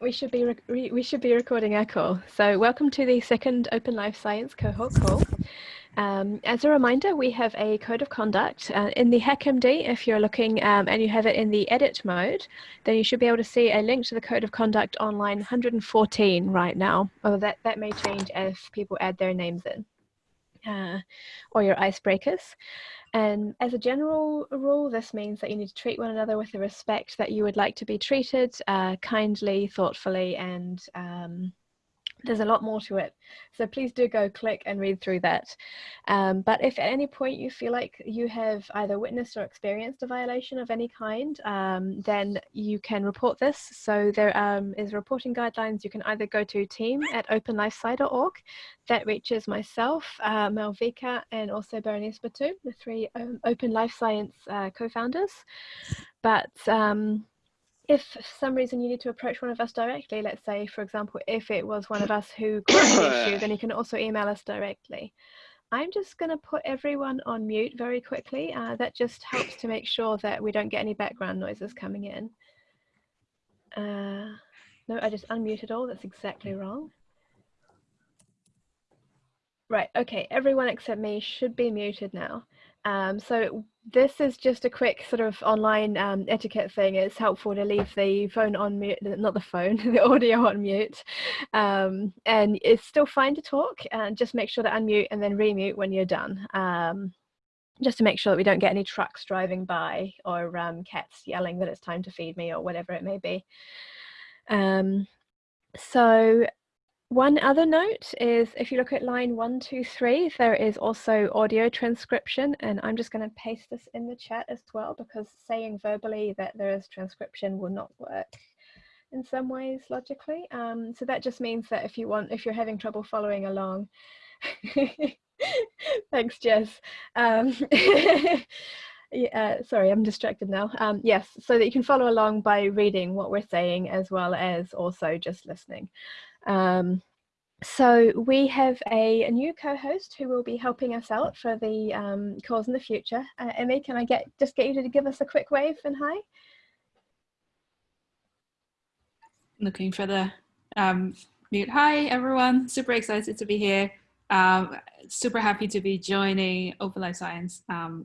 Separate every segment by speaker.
Speaker 1: we should be we should be recording our call. So welcome to the second Open Life Science cohort call. Um, as a reminder, we have a code of conduct uh, in the HackMD. If you're looking um, and you have it in the edit mode, then you should be able to see a link to the code of conduct on line 114 right now. Although that, that may change as people add their names in uh, or your icebreakers. And as a general rule, this means that you need to treat one another with the respect that you would like to be treated, uh, kindly, thoughtfully, and um, there's a lot more to it. So please do go click and read through that. Um, but if at any point you feel like you have either witnessed or experienced a violation of any kind, um, then you can report this. So there um, is reporting guidelines. You can either go to team at openlifesci.org. That reaches myself, uh, Malvika, and also Berenice Batut, the three um, Open Life Science uh, co-founders. But um, if for some reason you need to approach one of us directly, let's say, for example, if it was one of us who caused the issue, then you can also email us directly. I'm just going to put everyone on mute very quickly. Uh, that just helps to make sure that we don't get any background noises coming in. Uh, no, I just unmuted all. That's exactly wrong. Right, okay, everyone except me should be muted now. Um, so this is just a quick sort of online um, etiquette thing. It's helpful to leave the phone on mute, not the phone, the audio on mute. Um, and it's still fine to talk and just make sure to unmute and then remute when you're done. Um, just to make sure that we don't get any trucks driving by or um, cats yelling that it's time to feed me or whatever it may be. Um, so one other note is if you look at line one, two, three, there is also audio transcription and I'm just going to paste this in the chat as well because saying verbally that there is transcription will not work in some ways logically. Um, so that just means that if you want, if you're having trouble following along, thanks Jess. Um, yeah, sorry, I'm distracted now. Um, yes, so that you can follow along by reading what we're saying as well as also just listening. Um, so we have a, a new co-host who will be helping us out for the um, calls in the future. Uh, Emmy, can I get just get you to give us a quick wave and hi?
Speaker 2: Looking for the um, mute. Hi everyone, super excited to be here. Um, super happy to be joining Open Life Science. Um,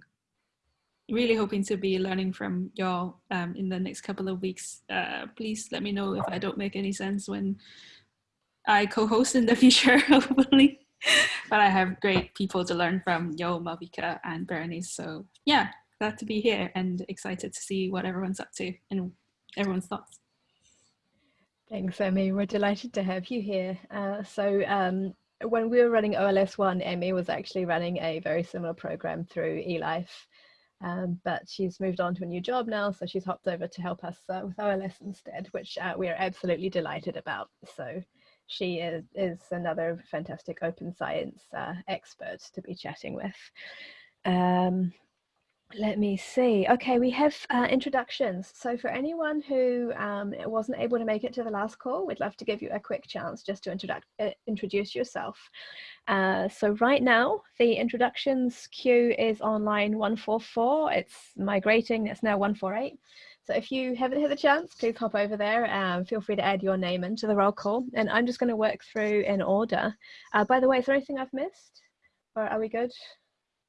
Speaker 2: really hoping to be learning from y'all um, in the next couple of weeks. Uh, please let me know if I don't make any sense when I co-host in the future, hopefully. but I have great people to learn from, Yo, Malvika, and Berenice. So yeah, glad to be here and excited to see what everyone's up to and everyone's thoughts.
Speaker 1: Thanks, Emmy. We're delighted to have you here. Uh, so um, when we were running OLS1, Emmy was actually running a very similar program through eLife. Um, but she's moved on to a new job now, so she's hopped over to help us uh, with OLS instead, which uh, we are absolutely delighted about. So she is, is another fantastic open science uh, expert to be chatting with. Um, let me see. Okay, we have uh, introductions. So for anyone who um, wasn't able to make it to the last call, we'd love to give you a quick chance just to introduce, uh, introduce yourself. Uh, so right now, the introductions queue is on line 144. It's migrating, it's now 148. So if you haven't had the chance, please hop over there. Um, feel free to add your name into the roll call. And I'm just going to work through in order. Uh, by the way, is there anything I've missed? Or are we good?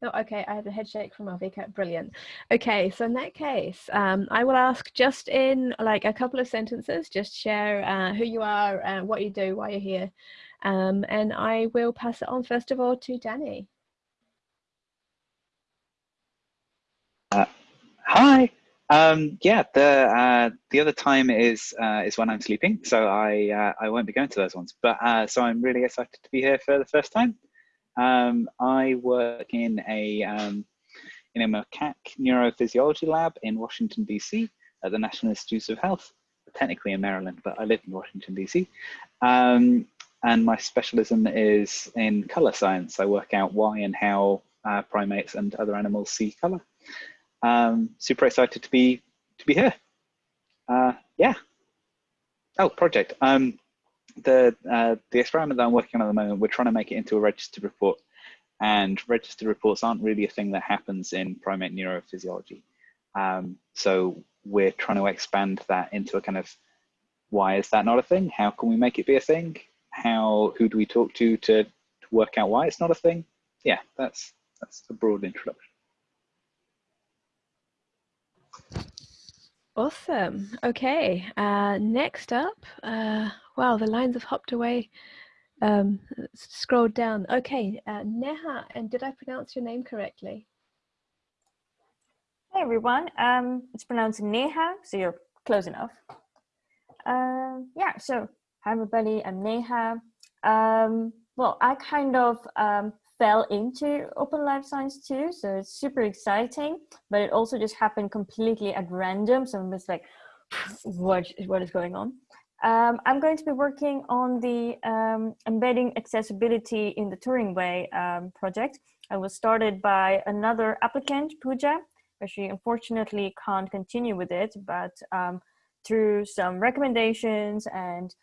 Speaker 1: No, okay, I have a head shake from Malvika. Brilliant. Okay, so in that case, um, I will ask just in like a couple of sentences, just share uh, who you are, uh, what you do, why you're here. Um, and I will pass it on first of all to Danny.
Speaker 3: Uh, hi, um, yeah, the uh, the other time is uh, is when I'm sleeping, so I uh, I won't be going to those ones. But uh, so I'm really excited to be here for the first time. Um, I work in a um, in a macaque neurophysiology lab in Washington DC at the National Institutes of Health, technically in Maryland, but I live in Washington DC. Um, and my specialism is in color science. I work out why and how uh, primates and other animals see color. Um, super excited to be to be here. Uh, yeah. Oh, project. Um, the uh, the experiment that I'm working on at the moment, we're trying to make it into a registered report, and registered reports aren't really a thing that happens in primate neurophysiology. Um, so we're trying to expand that into a kind of why is that not a thing? How can we make it be a thing? How who do we talk to to, to work out why it's not a thing? Yeah, that's that's a broad introduction.
Speaker 1: Awesome. Okay. Uh, next up, uh, wow, the lines have hopped away. Um, scrolled down. Okay, uh, Neha, and did I pronounce your name correctly?
Speaker 4: Hey everyone. Um, it's pronounced Neha, so you're close enough. Um, yeah. So hi everybody. I'm Neha. Um, well, I kind of um, fell into open life science too so it's super exciting but it also just happened completely at random so i'm just like what what is going on? Um, i'm going to be working on the um, embedding accessibility in the turing way um, project. I was started by another applicant Pooja but she unfortunately can't continue with it but um, through some recommendations and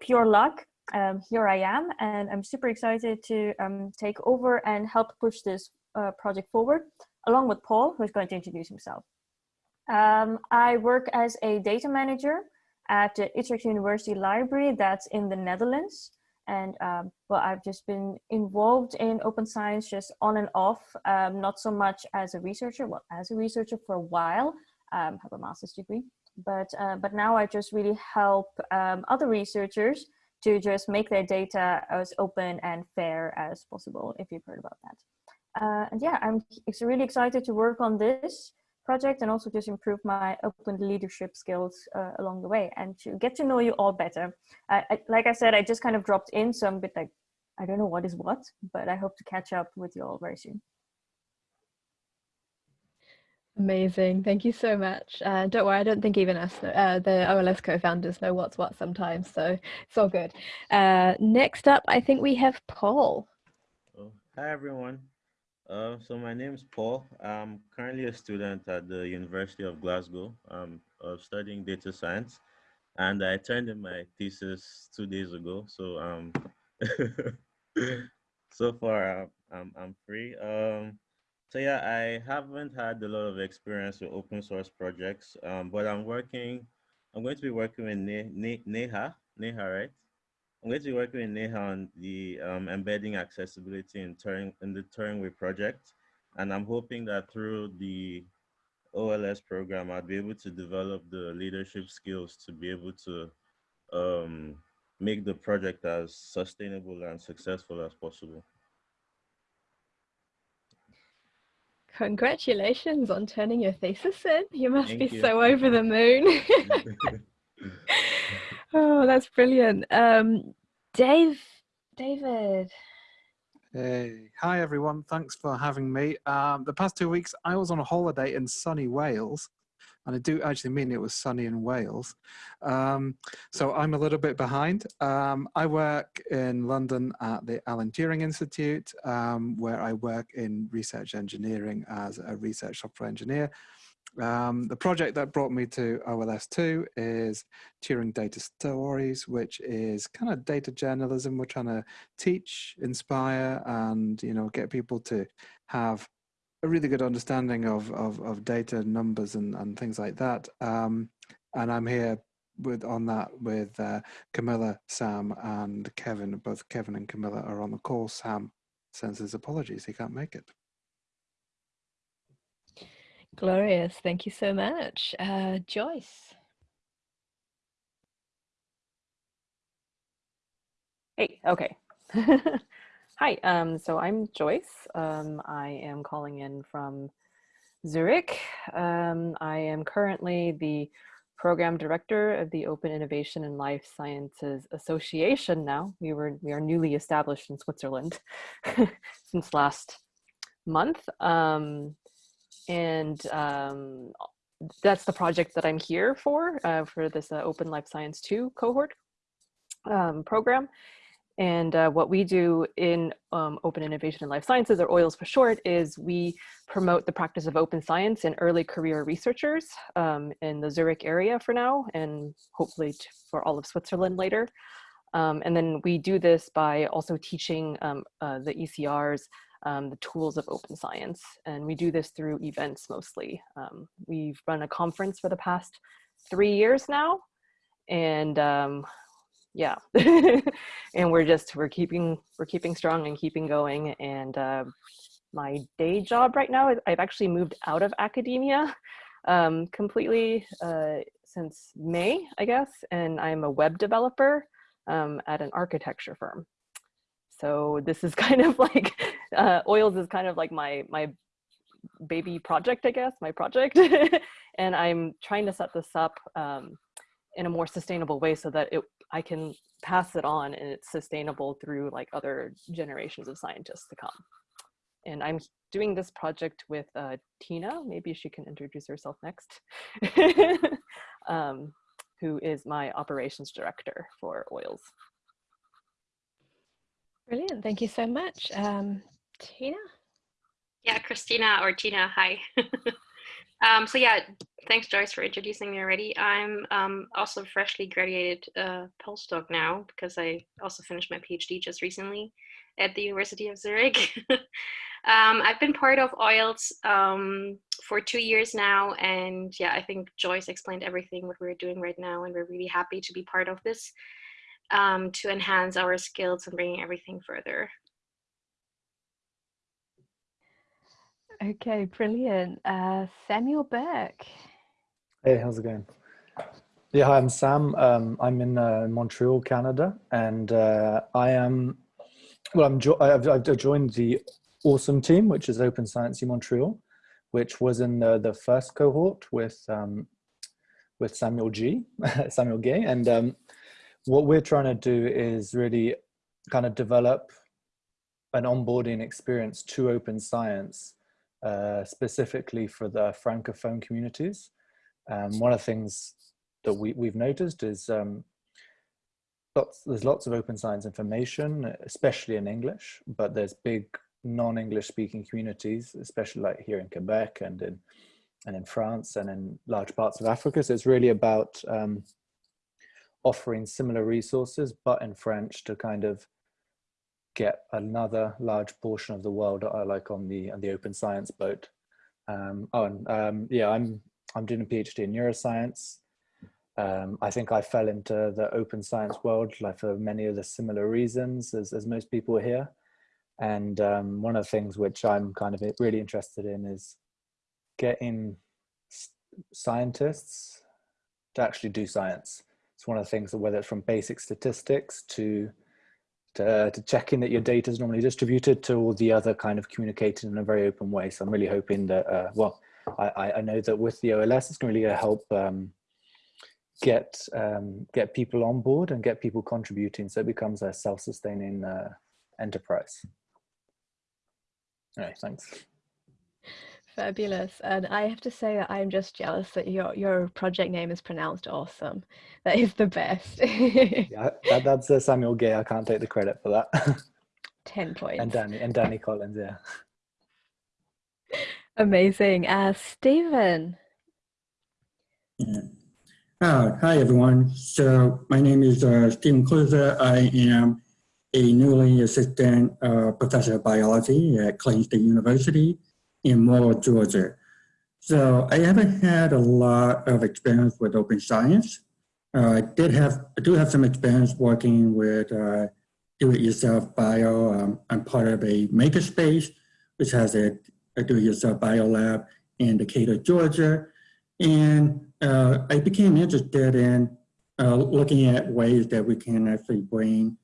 Speaker 4: pure luck um, here I am, and I'm super excited to um, take over and help push this uh, project forward, along with Paul, who's going to introduce himself. Um, I work as a data manager at the Utrecht University Library that's in the Netherlands. And um, well, I've just been involved in open science just on and off, um, not so much as a researcher, well, as a researcher for a while, um, have a master's degree, but, uh, but now I just really help other researchers to just make their data as open and fair as possible, if you've heard about that. Uh, and yeah, I'm really excited to work on this project and also just improve my open leadership skills uh, along the way and to get to know you all better. I, I, like I said, I just kind of dropped in, so I'm a bit like, I don't know what is what, but I hope to catch up with you all very soon.
Speaker 1: Amazing. Thank you so much. Uh, don't worry, I don't think even us, uh, the OLS co-founders know what's what sometimes, so it's all good. Uh, next up, I think we have Paul.
Speaker 5: Oh, hi, everyone. Uh, so my name is Paul. I'm currently a student at the University of Glasgow um, of studying data science, and I turned in my thesis two days ago. So um, so far I'm, I'm, I'm free. Um, so yeah, I haven't had a lot of experience with open source projects, um, but I'm working, I'm going to be working with ne ne Neha, Neha, right? I'm going to be working with Neha on the um, embedding accessibility in, Turing, in the Turing Way project. And I'm hoping that through the OLS program, I'll be able to develop the leadership skills to be able to um, make the project as sustainable and successful as possible.
Speaker 1: Congratulations on turning your thesis in. You must Thank be you. so over the moon. oh, that's brilliant. Um, Dave, David.
Speaker 6: Hey, hi everyone. Thanks for having me. Um, the past two weeks, I was on a holiday in sunny Wales and I do actually mean it was sunny in Wales. Um, so I'm a little bit behind. Um, I work in London at the Alan Turing Institute, um, where I work in research engineering as a research software engineer. Um, the project that brought me to OLS2 is Turing Data Stories, which is kind of data journalism. We're trying to teach, inspire, and you know get people to have a really good understanding of, of, of data numbers and, and things like that. Um, and I'm here with on that with uh, Camilla, Sam, and Kevin. Both Kevin and Camilla are on the call. Sam sends his apologies; he can't make it.
Speaker 1: Glorious, thank you so much, uh, Joyce.
Speaker 7: Hey, okay. Hi, um, so I'm Joyce. Um, I am calling in from Zurich. Um, I am currently the program director of the Open Innovation and Life Sciences Association now. We were we are newly established in Switzerland since last month. Um, and um, that's the project that I'm here for, uh, for this uh, Open Life Science 2 cohort um, program. And uh, what we do in um, Open Innovation in Life Sciences, or OILS for short, is we promote the practice of open science in early career researchers um, in the Zurich area for now, and hopefully for all of Switzerland later. Um, and then we do this by also teaching um, uh, the ECRs um, the tools of open science. And we do this through events mostly. Um, we've run a conference for the past three years now, and um, yeah, and we're just we're keeping we're keeping strong and keeping going. And uh, my day job right now is I've actually moved out of academia um, completely uh, since May, I guess, and I'm a web developer um, at an architecture firm. So this is kind of like uh, oils is kind of like my my baby project, I guess, my project, and I'm trying to set this up um, in a more sustainable way so that it I can pass it on and it's sustainable through like other generations of scientists to come. And I'm doing this project with uh, Tina, maybe she can introduce herself next, um, who is my operations director for oils.
Speaker 1: Brilliant, thank you so much. Um, Tina?
Speaker 8: Yeah, Christina or Tina, hi. um, so yeah, thanks Joyce for introducing me already. I'm um, also freshly graduated uh, postdoc now because I also finished my PhD just recently at the University of Zurich. um, I've been part of OILS um, for two years now and yeah, I think Joyce explained everything what we're doing right now and we're really happy to be part of this um, to enhance our skills and bringing everything further.
Speaker 1: Okay, brilliant. Uh, Samuel Burke.
Speaker 9: Hey, how's it going? Yeah, hi, I'm Sam. Um, I'm in uh, Montreal, Canada, and uh, I am, well, I'm jo I've, I've, joined the awesome team, which is Open Science in Montreal, which was in the, the first cohort with um, with Samuel G, Samuel Guay, and um, what we're trying to do is really kind of develop an onboarding experience to open science uh, specifically for the francophone communities. Um, one of the things that we, we've noticed is um, lots, there's lots of open science information, especially in English, but there's big non-English speaking communities, especially like here in Quebec and in, and in France and in large parts of Africa. So it's really about um, offering similar resources, but in French to kind of get another large portion of the world uh, like on the on the open science boat. Um, oh and um, yeah i'm i'm doing a phd in neuroscience. Um, i think i fell into the open science world like for many of the similar reasons as, as most people here. And um, one of the things which i'm kind of really interested in is getting scientists to actually do science. It's one of the things that whether it's from basic statistics to to, to checking that your data is normally distributed to all the other kind of communicated in a very open way. So I'm really hoping that, uh, well, I, I know that with the OLS, it's really going to really help um, get um, get people on board and get people contributing so it becomes a self-sustaining uh, enterprise. All right, thanks.
Speaker 1: Fabulous. And I have to say that I'm just jealous that your your project name is pronounced awesome. That is the best.
Speaker 9: yeah, that, that's uh, Samuel Guay. I can't take the credit for that.
Speaker 1: 10 points.
Speaker 9: And Danny and Danny Collins, yeah.
Speaker 1: Amazing. Uh, Stephen.
Speaker 10: Yeah. Uh, hi, everyone. So my name is uh, Stephen Kluser. I am a newly assistant uh, professor of biology at Clayton State University in Morrow, Georgia. So I haven't had a lot of experience with open science. Uh, I did have, I do have some experience working with uh, do-it-yourself bio. Um, I'm part of a makerspace, which has a, a do-it-yourself bio lab in Decatur, Georgia. And uh, I became interested in uh, looking at ways that we can actually bring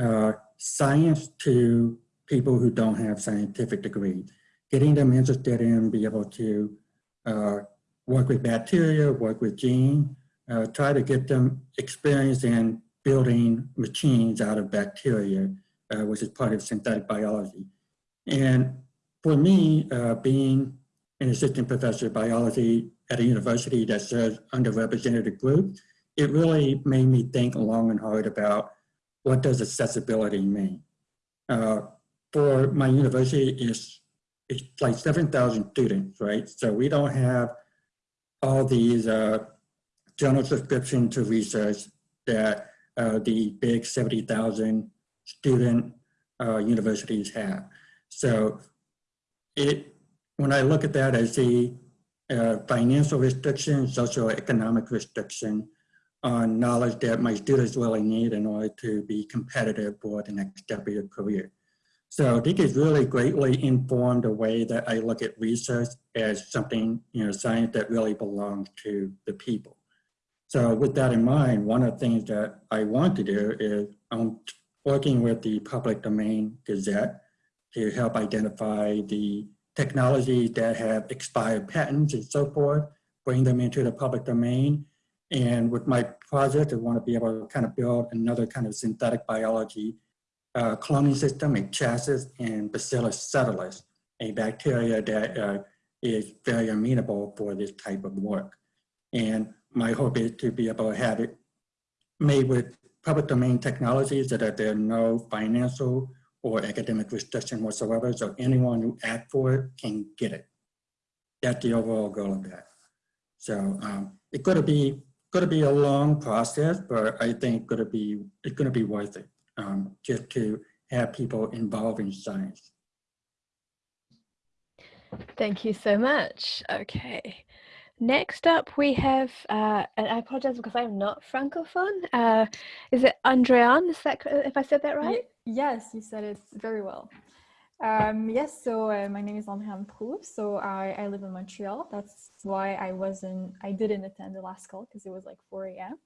Speaker 10: uh, science to people who don't have scientific degrees getting them interested in be able to uh, work with bacteria, work with gene, uh, try to get them experience in building machines out of bacteria, uh, which is part of synthetic biology. And for me, uh, being an assistant professor of biology at a university that serves underrepresented groups, it really made me think long and hard about what does accessibility mean. Uh, for my university, it's it's like 7,000 students, right? So we don't have all these uh, journal subscription to research that uh, the big 70,000 student uh, universities have. So it, when I look at that, I see uh, financial restriction, socioeconomic restriction on knowledge that my students really need in order to be competitive for the next step of your career. So think it's really greatly informed the way that I look at research as something, you know, science that really belongs to the people. So with that in mind, one of the things that I want to do is I'm working with the Public Domain Gazette to help identify the technologies that have expired patents and so forth, bring them into the public domain. And with my project, I want to be able to kind of build another kind of synthetic biology uh, cloning system, a chassis, and Bacillus subtilis, a bacteria that uh, is very amenable for this type of work. And my hope is to be able to have it made with public domain technologies so that there are no financial or academic restriction whatsoever. So anyone who asks for it can get it. That's the overall goal of that. So um, it's going to be going to be a long process, but I think going to be it's going to be worth it um, just to have people involved in science.
Speaker 1: Thank you so much. Okay. Next up, we have, uh, and I apologize because I'm not Francophone. Uh, is it Andréane? Is that, if I said that right?
Speaker 11: yes, you said it very well. Um, yes, so uh, my name is Andréane Proulx. So I, I live in Montreal. That's why I wasn't, I didn't attend the last call because it was like 4 a.m.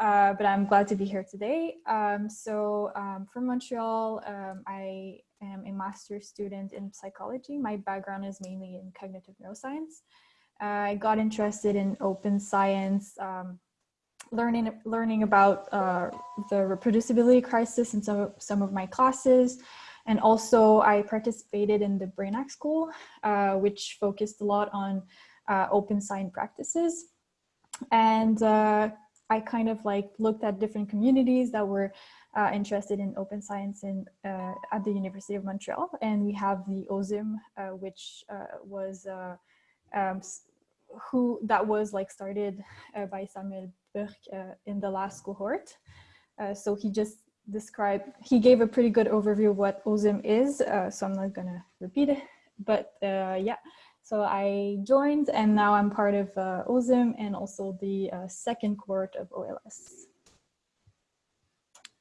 Speaker 11: Uh, but I'm glad to be here today. Um, so um, from Montreal, um, I am a master's student in psychology. My background is mainly in cognitive neuroscience. I got interested in open science, um, learning learning about uh, the reproducibility crisis in some of, some of my classes. And also I participated in the Brainhack School, uh, which focused a lot on uh, open science practices. And uh, I kind of like looked at different communities that were uh, interested in open science in, uh, at the University of Montreal. And we have the OSIM, uh, which uh, was, uh, um, who that was like started by Samuel Burke in the last cohort. so he just described, he gave a pretty good overview of what OSIM is. so I'm not gonna repeat it, but yeah. So I joined and now I'm part of uh, OSIM and also the uh, second cohort of OLS.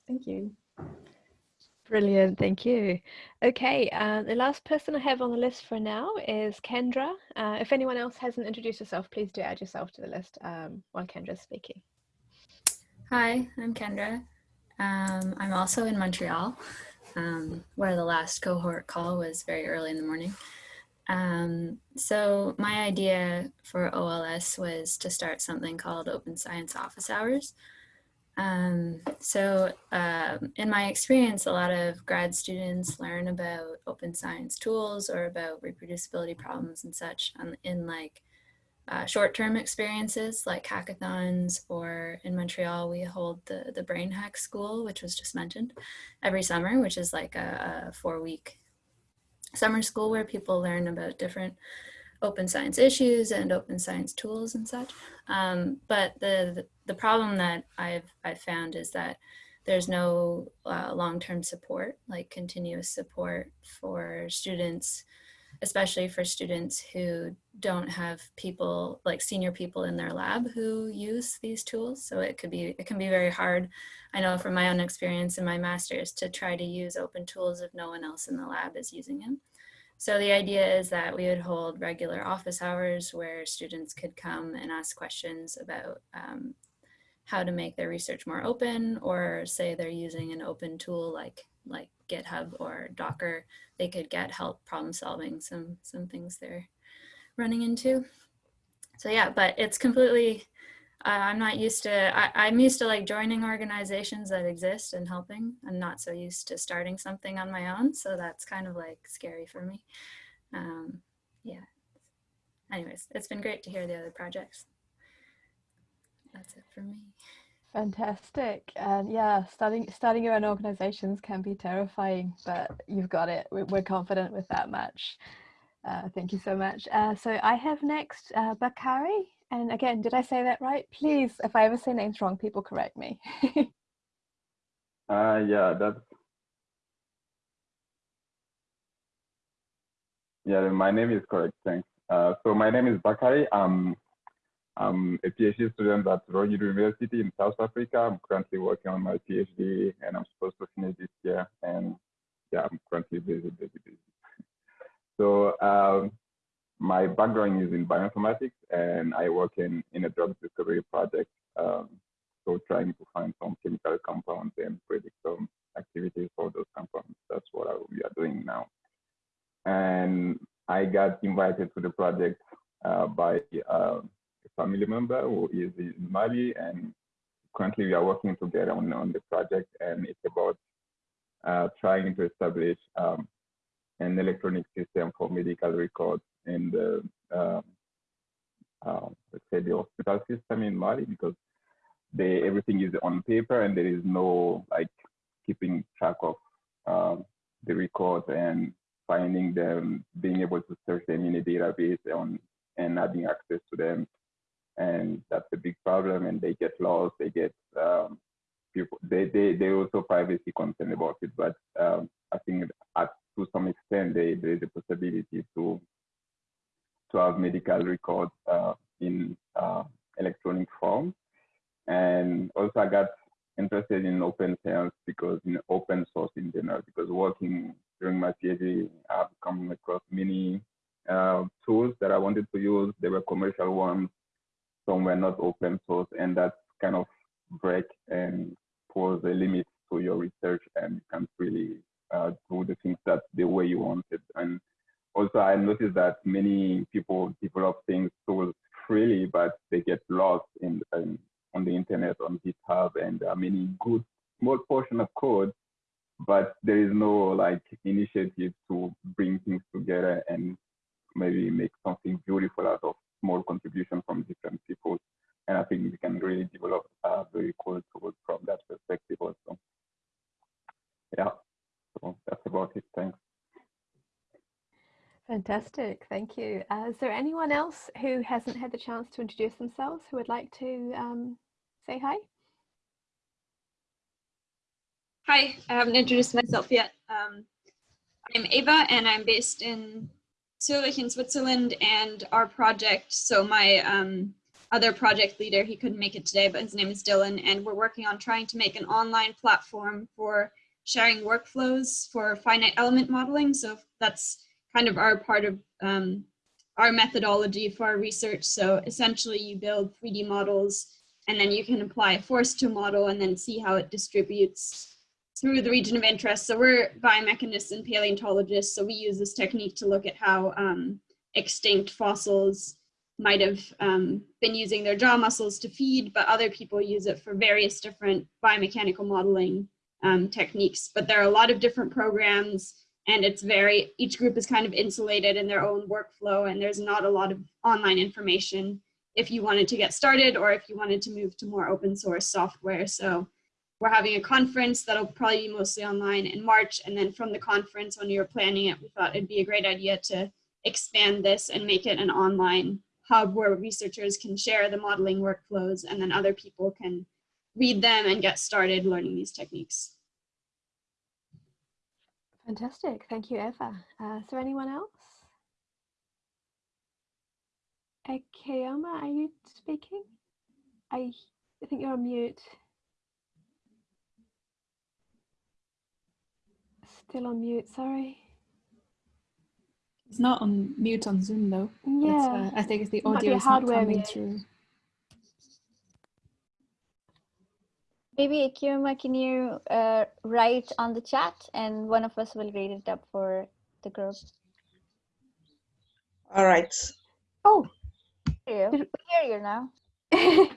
Speaker 11: Thank you.
Speaker 1: Brilliant, thank you. Okay, uh, the last person I have on the list for now is Kendra. Uh, if anyone else hasn't introduced yourself, please do add yourself to the list um, while Kendra's speaking.
Speaker 12: Hi, I'm Kendra. Um, I'm also in Montreal, um, where the last cohort call was very early in the morning. Um, so my idea for OLS was to start something called Open Science Office Hours. Um, so uh, in my experience, a lot of grad students learn about open science tools or about reproducibility problems and such on, in like uh, short-term experiences like hackathons or in Montreal, we hold the, the Brain Hack School, which was just mentioned, every summer, which is like a, a four-week summer school where people learn about different open science issues and open science tools and such. Um, but the, the, the problem that I've I've found is that there's no uh, long-term support, like continuous support for students, especially for students who don't have people like senior people in their lab who use these tools. So it could be it can be very hard. I know from my own experience in my master's to try to use open tools if no one else in the lab is using them. So the idea is that we would hold regular office hours where students could come and ask questions about um, how to make their research more open or say they're using an open tool like like GitHub or Docker, they could get help problem solving some some things they're running into. So yeah, but it's completely uh, I'm not used to, I, am used to like joining organizations that exist and helping. I'm not so used to starting something on my own. So that's kind of like scary for me. Um, yeah. Anyways, it's been great to hear the other projects. That's it for me.
Speaker 1: Fantastic. And yeah, starting starting your own organizations can be terrifying, but you've got it. We're confident with that much. Uh, thank you so much. Uh, so I have next uh, Bakari. And again, did I say that right? Please, if I ever say names wrong, people correct me.
Speaker 13: uh, yeah, that's. Yeah, my name is correct. Thanks. Uh, so my name is Bakari. Um, I'm a PhD student at Royal University in South Africa. I'm currently working on my PhD and I'm supposed to finish this year. And yeah, I'm currently busy, busy, busy. so um, my background is in bioinformatics and I work in, in a drug discovery project. Um, so trying to find some chemical compounds and predict some activities for those compounds. That's what I, we are doing now. And I got invited to the project uh, by uh, family member who is in Mali and currently we are working together on, on the project and it's about uh, trying to establish um, an electronic system for medical records in the, um, uh, let's say the hospital system in Mali because they, everything is on paper and there is no like keeping track of um, the records and finding them, being able to search them in a database on, and having access to them. And that's a big problem and they get lost, they get um, people, they, they, they also privacy concerned about it, but um, I think at, to some extent they, there is a possibility to to have medical records uh, in uh, electronic form. And also I got interested in open science because in open source in general, because working during my PhD, I've come across many uh, tools that I wanted to use. They were commercial ones, some were not open source, and that kind of break and pose a limit to your research and you can't really uh, do the things that the way you wanted. And also I noticed that many people develop things tools freely, but they get lost in, in on the internet on GitHub, and there are many good small portion of code, but there is no like initiative to bring things together and maybe make something beautiful out of small contribution from different people. Think we can really develop a very cool tools from that perspective also. Yeah, so that's about it. Thanks.
Speaker 1: Fantastic, thank you. Uh, is there anyone else who hasn't had the chance to introduce themselves who would like to um, say hi?
Speaker 14: Hi, I haven't introduced myself yet. Um, I'm Ava and I'm based in Zurich in Switzerland and our project, so my um, other project leader, he couldn't make it today, but his name is Dylan and we're working on trying to make an online platform for sharing workflows for finite element modeling. So that's kind of our part of um, our methodology for our research. So essentially you build 3D models and then you can apply a force to model and then see how it distributes through the region of interest. So we're biomechanists and paleontologists, so we use this technique to look at how um, extinct fossils might have um, been using their jaw muscles to feed, but other people use it for various different biomechanical modeling um, techniques. But there are a lot of different programs and it's very, each group is kind of insulated in their own workflow and there's not a lot of online information if you wanted to get started or if you wanted to move to more open source software. So we're having a conference that'll probably be mostly online in March. And then from the conference, when you were planning it, we thought it'd be a great idea to expand this and make it an online hub where researchers can share the modeling workflows and then other people can read them and get started learning these techniques.
Speaker 1: Fantastic. Thank you, Eva. Uh, there anyone else? Keoma, are you speaking? I, I think you're on mute. Still on mute, sorry.
Speaker 2: It's not on mute on Zoom though.
Speaker 1: Yeah.
Speaker 2: Uh, I think it's the
Speaker 1: It might be
Speaker 2: audio
Speaker 1: a
Speaker 2: is not
Speaker 1: hardware
Speaker 2: coming through.
Speaker 15: Maybe Akirma, can you uh, write on the chat and one of us will read it up for the group.
Speaker 16: All right.
Speaker 15: Oh, hear you. We hear you now.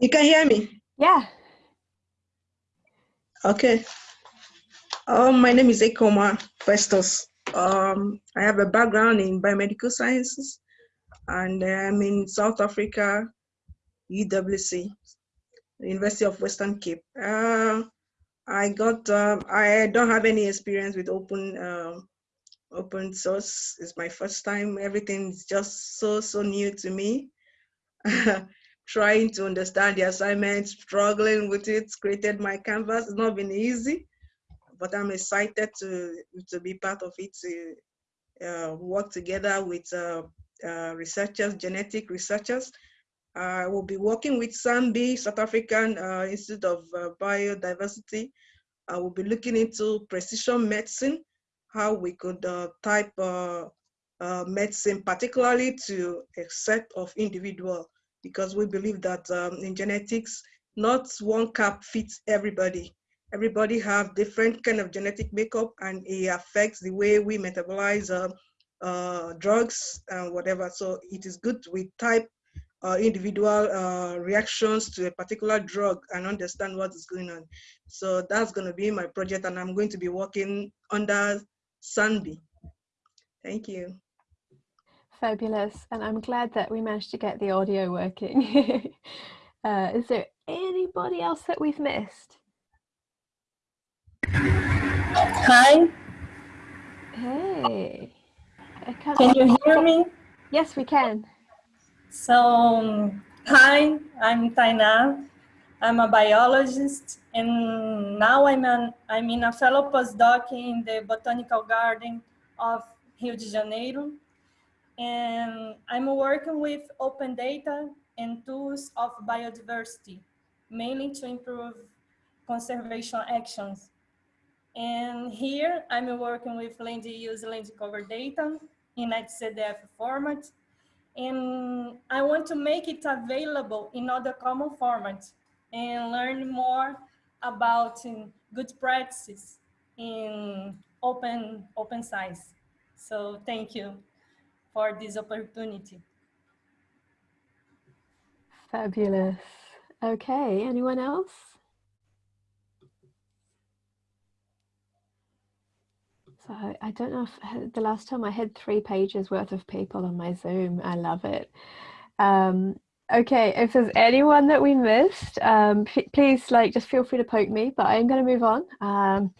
Speaker 16: You can hear me?
Speaker 1: Yeah.
Speaker 16: Okay. Um, my name is Ekoma Festus. Um, I have a background in biomedical sciences and I'm in South Africa, UWC, University of Western Cape. Uh, I got, um, I don't have any experience with open, um, open source. It's my first time. Everything's just so, so new to me. Trying to understand the assignment, struggling with it, created my canvas. It's not been easy, but I'm excited to, to be part of it, to uh, work together with uh, uh, researchers, genetic researchers. I will be working with SANBI, South African Institute of Biodiversity. I will be looking into precision medicine, how we could type uh, medicine, particularly to a set of individual, because we believe that um, in genetics, not one cap fits everybody. Everybody have different kind of genetic makeup and it affects the way we metabolize uh, uh, drugs and whatever. So it is good we type uh, individual uh, reactions to a particular drug and understand what is going on. So that's going to be my project and I'm going to be working under SANBI. Thank you.
Speaker 1: Fabulous. And I'm glad that we managed to get the audio working. uh, is there anybody else that we've missed?
Speaker 17: Hi.
Speaker 1: Hey.
Speaker 17: Can you hear me?
Speaker 1: Yes, we can.
Speaker 17: So, um, hi, I'm Taina. I'm a biologist, and now I'm, an, I'm in a fellow postdoc in the Botanical Garden of Rio de Janeiro. And I'm working with open data and tools of biodiversity, mainly to improve conservation actions. And here I'm working with land use land cover data in XZF format. And I want to make it available in other common formats and learn more about um, good practices in open, open science. So thank you for this opportunity.
Speaker 1: Fabulous. Okay, anyone else? So I don't know if the last time I had three pages worth of people on my Zoom. I love it. Um, okay, if there's anyone that we missed, um, please like just feel free to poke me, but I'm going to move on. Um,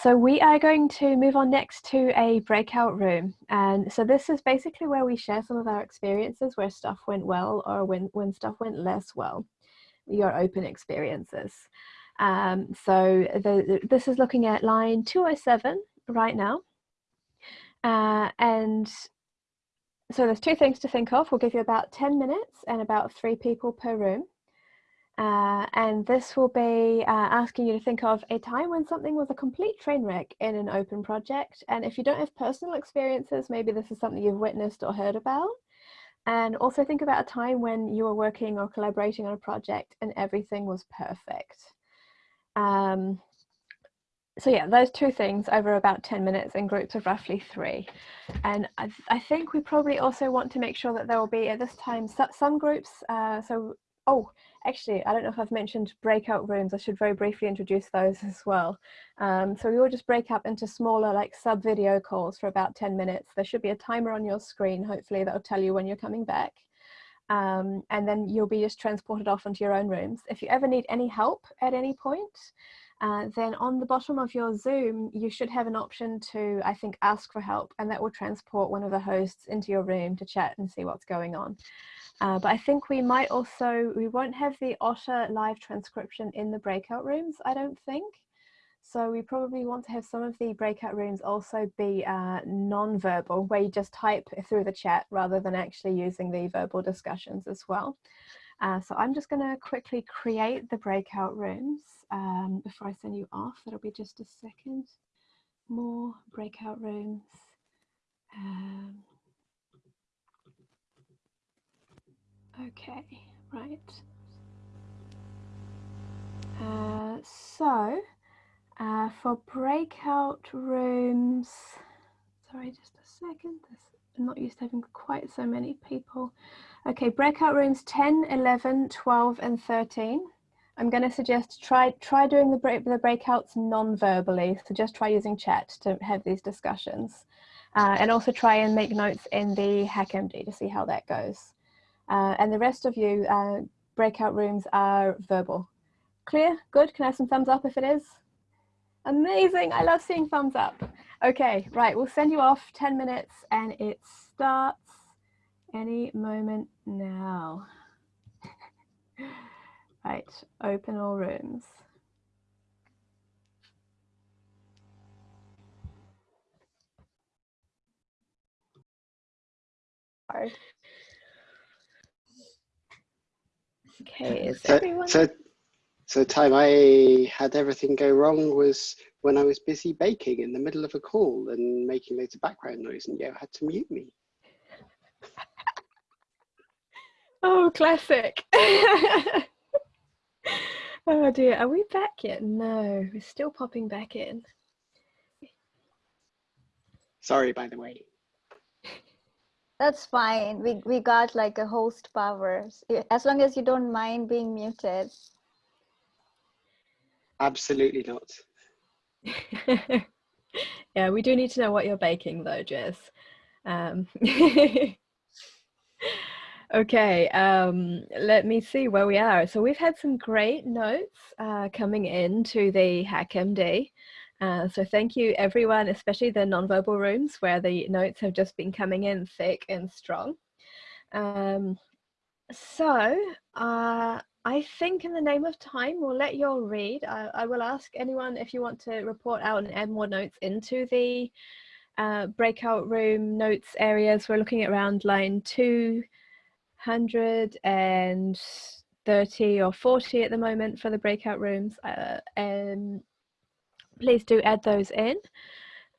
Speaker 1: so we are going to move on next to a breakout room. And so this is basically where we share some of our experiences where stuff went well or when, when stuff went less well, your open experiences. Um, so the, this is looking at line 207 right now. Uh, and so there's two things to think of. We'll give you about 10 minutes and about three people per room. Uh, and this will be uh, asking you to think of a time when something was a complete train wreck in an open project. And if you don't have personal experiences, maybe this is something you've witnessed or heard about. And also think about a time when you were working or collaborating on a project and everything was perfect. Um, so yeah, those two things over about 10 minutes in groups of roughly three. And I, th I think we probably also want to make sure that there will be at this time some groups, uh, so, oh, actually, I don't know if I've mentioned breakout rooms. I should very briefly introduce those as well. Um, so we will just break up into smaller like sub video calls for about 10 minutes. There should be a timer on your screen, hopefully that'll tell you when you're coming back. Um, and then you'll be just transported off into your own rooms. If you ever need any help at any point, uh, then on the bottom of your Zoom, you should have an option to, I think, ask for help, and that will transport one of the hosts into your room to chat and see what's going on. Uh, but I think we might also, we won't have the Otter live transcription in the breakout rooms, I don't think. So we probably want to have some of the breakout rooms also be uh, non-verbal, where you just type through the chat rather than actually using the verbal discussions as well. Uh, so I'm just going to quickly create the breakout rooms um, before I send you off. That'll be just a second. More breakout rooms. Um, okay, right. Uh, so uh, for breakout rooms, sorry, just a second. This, I'm not used to having quite so many people. Okay, breakout rooms 10, 11, 12, and 13. I'm going to suggest try try doing the, break, the breakouts non-verbally. So just try using chat to have these discussions. Uh, and also try and make notes in the HackMD to see how that goes. Uh, and the rest of you, uh, breakout rooms are verbal. Clear? Good? Can I have some thumbs up if it is? Amazing! I love seeing thumbs up. Okay, right, we'll send you off 10 minutes and it starts any moment now. right, open all rooms. Okay, is
Speaker 18: So,
Speaker 1: everyone?
Speaker 18: so, so the time I had everything go wrong was when I was busy baking in the middle of a call and making loads of background noise, and Yo had to mute me.
Speaker 1: Oh, classic. oh dear, are we back yet? No, we're still popping back in.
Speaker 18: Sorry, by the way.
Speaker 15: That's fine. We we got like a host power. As long as you don't mind being muted.
Speaker 18: Absolutely not.
Speaker 1: yeah, we do need to know what you're baking though, Jess. Um, okay, um, let me see where we are. So we've had some great notes uh, coming in to the HackMD. Uh, so thank you everyone, especially the non-verbal rooms where the notes have just been coming in thick and strong. Um, so uh, I think in the name of time, we'll let you all read. I, I, will ask anyone if you want to report out and add more notes into the uh, breakout room notes areas. We're looking at around line 230 or 40 at the moment for the breakout rooms. Uh, and please do add those in.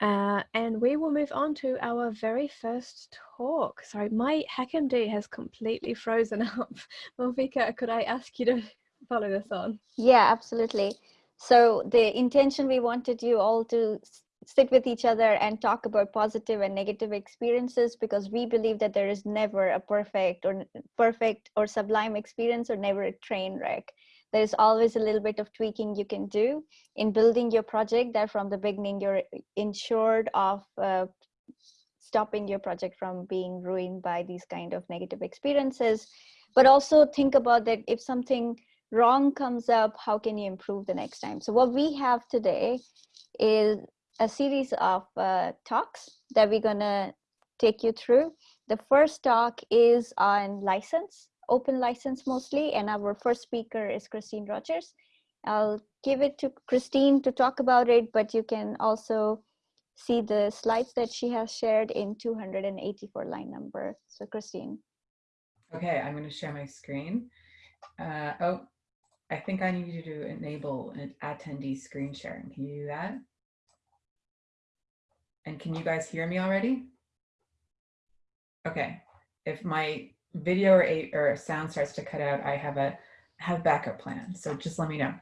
Speaker 1: Uh, and we will move on to our very first talk. Sorry, my HackMD has completely frozen up. Malvika, could I ask you to follow this on?
Speaker 15: Yeah, absolutely. So the intention we wanted you all to sit with each other and talk about positive and negative experiences because we believe that there is never a perfect or perfect or sublime experience or never a train wreck there's always a little bit of tweaking you can do in building your project that from the beginning. You're insured of uh, stopping your project from being ruined by these kind of negative experiences. But also think about that if something wrong comes up how can you improve the next time? So what we have today is a series of uh, talks that we're gonna take you through. The first talk is on license open license mostly, and our first speaker is Christine Rogers. I'll give it to Christine to talk about it, but you can also see the slides that she has shared in 284 line number. So Christine.
Speaker 19: Okay, I'm going to share my screen. Uh, oh, I think I need you to enable an attendee screen sharing. Can you do that? And can you guys hear me already? Okay, if my video or, a, or sound starts to cut out, I have a have backup plan. So just let me know.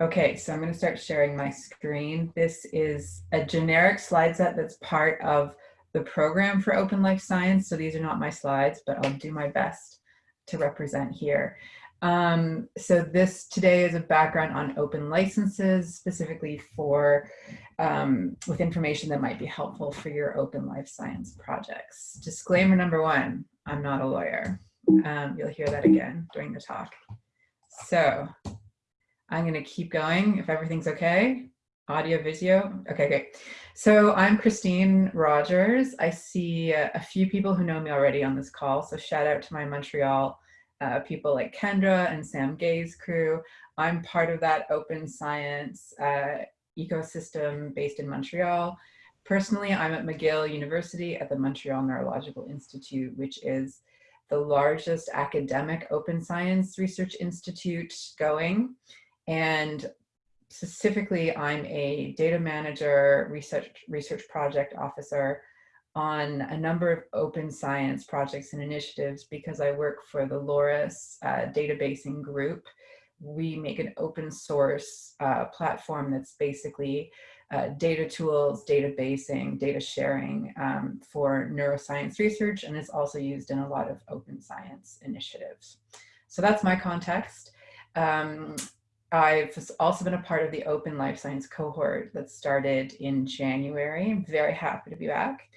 Speaker 19: Okay, so I'm going to start sharing my screen. This is a generic slide set that's part of the program for Open Life Science. So these are not my slides, but I'll do my best to represent here. Um, so this today is a background on open licenses, specifically for um, with information that might be helpful for your open life science projects. Disclaimer number one, I'm not a lawyer. Um, you'll hear that again during the talk. So I'm going to keep going if everything's okay. Audio, video. Okay, great. So I'm Christine Rogers. I see a, a few people who know me already on this call. So shout out to my Montreal uh, people like Kendra and Sam Guay's crew. I'm part of that open science uh, ecosystem based in Montreal. Personally, I'm at McGill University at the Montreal Neurological Institute, which is the largest academic open science research institute going. And specifically, I'm a data manager, research, research project officer on a number of open science projects and initiatives because I work for the LORIS uh, databasing group. We make an open source uh, platform that's basically uh, data tools, data basing, data sharing um, for neuroscience research, and it's also used in a lot of open science initiatives. So that's my context. Um, I've also been a part of the Open Life Science cohort that started in January. I'm very happy to be back.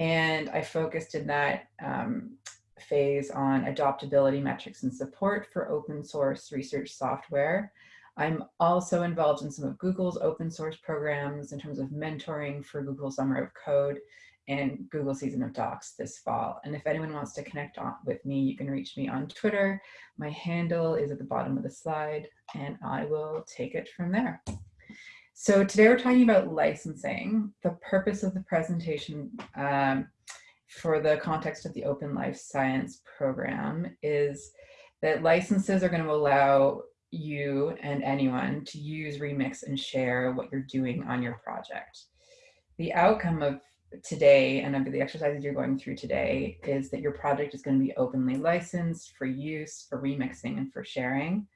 Speaker 19: And I focused in that um, phase on adoptability metrics and support for open source research software. I'm also involved in some of Google's open source programs in terms of mentoring for Google Summer of Code and Google Season of Docs this fall. And if anyone wants to connect on, with me, you can reach me on Twitter. My handle is at the bottom of the slide and I will take it from there. So today we're talking about licensing. The purpose of the presentation um, for the context of the Open Life Science program is that licenses are going to allow you and anyone to use, remix, and share what you're doing on your project. The outcome of today and of the exercises you're going through today is that your project is going to be openly licensed for use, for remixing, and for sharing.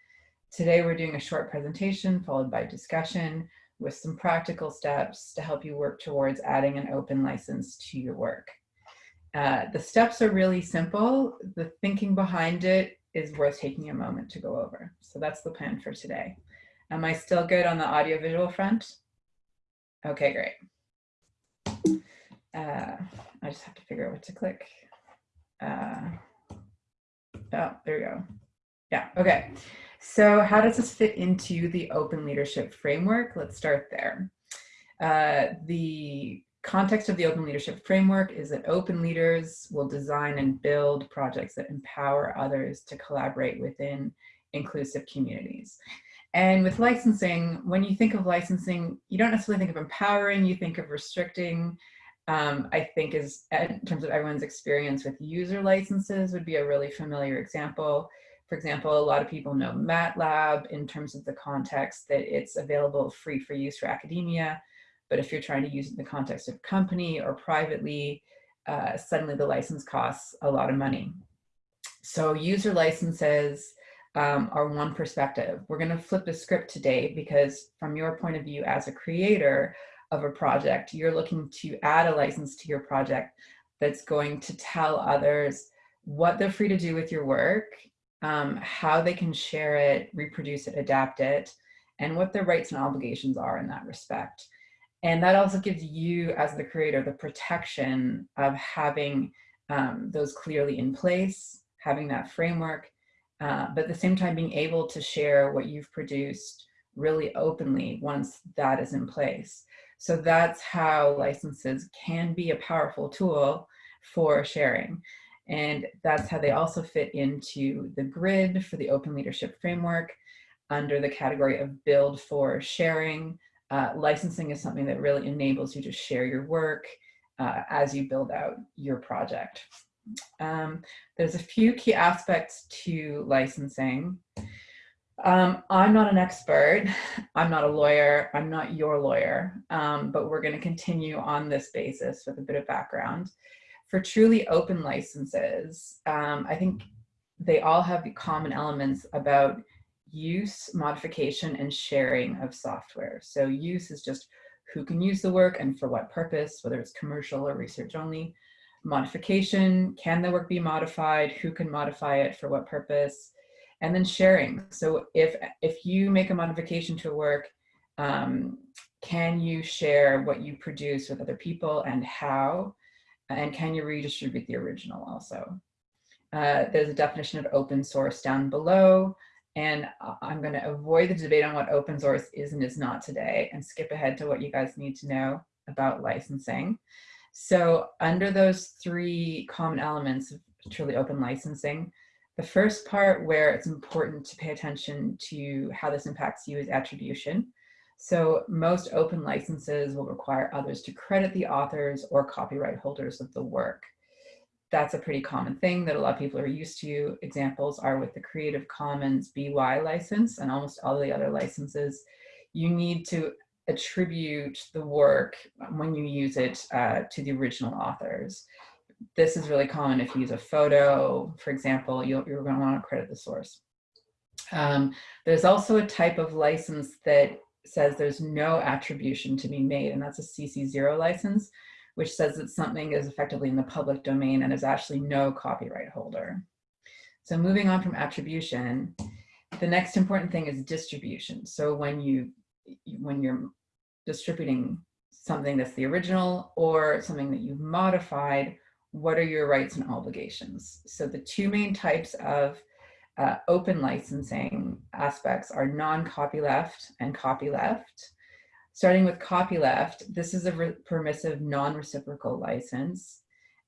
Speaker 19: Today we're doing a short presentation followed by discussion with some practical steps to help you work towards adding an open license to your work. Uh, the steps are really simple. The thinking behind it is worth taking a moment to go over. So that's the plan for today. Am I still good on the audio visual front? Okay, great. Uh, I just have to figure out what to click. Uh, oh, there we go. Yeah, okay. So how does this fit into the open leadership framework? Let's start there. Uh, the context of the open leadership framework is that open leaders will design and build projects that empower others to collaborate within inclusive communities. And with licensing, when you think of licensing, you don't necessarily think of empowering, you think of restricting. Um, I think is in terms of everyone's experience with user licenses would be a really familiar example. For example, a lot of people know MATLAB in terms of the context that it's available free for use for academia. But if you're trying to use it in the context of company or privately, uh, suddenly the license costs a lot of money. So user licenses um, are one perspective. We're gonna flip the script today because from your point of view as a creator of a project, you're looking to add a license to your project that's going to tell others what they're free to do with your work um, how they can share it, reproduce it, adapt it, and what their rights and obligations are in that respect. And that also gives you as the creator the protection of having um, those clearly in place, having that framework, uh, but at the same time being able to share what you've produced really openly once that is in place. So that's how licenses can be a powerful tool for sharing. And that's how they also fit into the grid for the open leadership framework under the category of build for sharing. Uh, licensing is something that really enables you to share your work uh, as you build out your project. Um, there's a few key aspects to licensing. Um, I'm not an expert. I'm not a lawyer. I'm not your lawyer, um, but we're going to continue on this basis with a bit of background for truly open licenses, um, I think they all have the common elements about use, modification, and sharing of software. So use is just who can use the work and for what purpose, whether it's commercial or research only. Modification, can the work be modified? Who can modify it for what purpose? And then sharing. So if, if you make a modification to a work, um, can you share what you produce with other people and how? and can you redistribute the original also? Uh, there's a definition of open source down below, and uh, I'm going to avoid the debate on what open source is and is not today and skip ahead to what you guys need to know about licensing. So under those three common elements of truly open licensing, the first part where it's important to pay attention to how this impacts you is attribution. So most open licenses will require others to credit the authors or copyright holders of the work. That's a pretty common thing that a lot of people are used to. Examples are with the Creative Commons BY license and almost all the other licenses. You need to attribute the work when you use it uh, to the original authors. This is really common if you use a photo, for example, you are going to want to credit the source. Um, there's also a type of license that says there's no attribution to be made, and that's a CC0 license, which says that something is effectively in the public domain and is actually no copyright holder. So moving on from attribution, the next important thing is distribution. So when you when you're distributing something that's the original or something that you've modified, what are your rights and obligations? So the two main types of uh, open licensing aspects are non-copyleft and copyleft. Starting with copyleft, this is a permissive non-reciprocal license.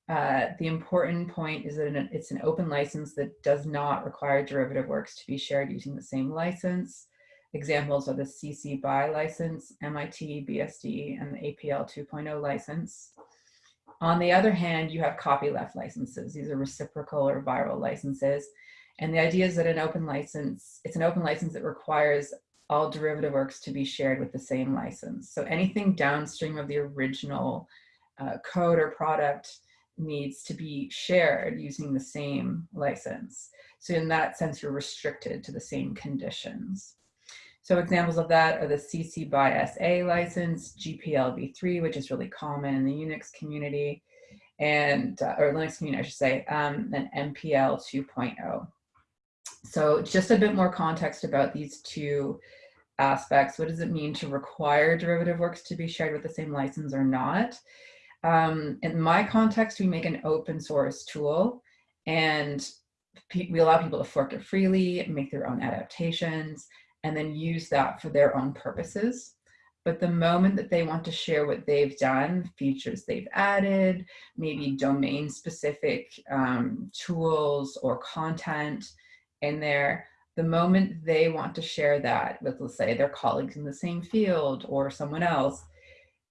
Speaker 19: Uh, the important point is that it's an open license that does not require derivative works to be shared using the same license. Examples are the CC BY license, MIT, BSD, and the APL 2.0 license. On the other hand, you have copyleft licenses. These are reciprocal or viral licenses. And the idea is that an open license, it's an open license that requires all derivative works to be shared with the same license. So anything downstream of the original uh, code or product needs to be shared using the same license. So in that sense, you're restricted to the same conditions. So examples of that are the CC by SA license, GPL v3, which is really common in the Unix community, and uh, or Linux community, I should say, um, and MPL 2.0. So just a bit more context about these two aspects. What does it mean to require derivative works to be shared with the same license or not? Um, in my context, we make an open source tool and we allow people to fork it freely, make their own adaptations, and then use that for their own purposes. But the moment that they want to share what they've done, features they've added, maybe domain specific um, tools or content, in there, the moment they want to share that with, let's say, their colleagues in the same field or someone else,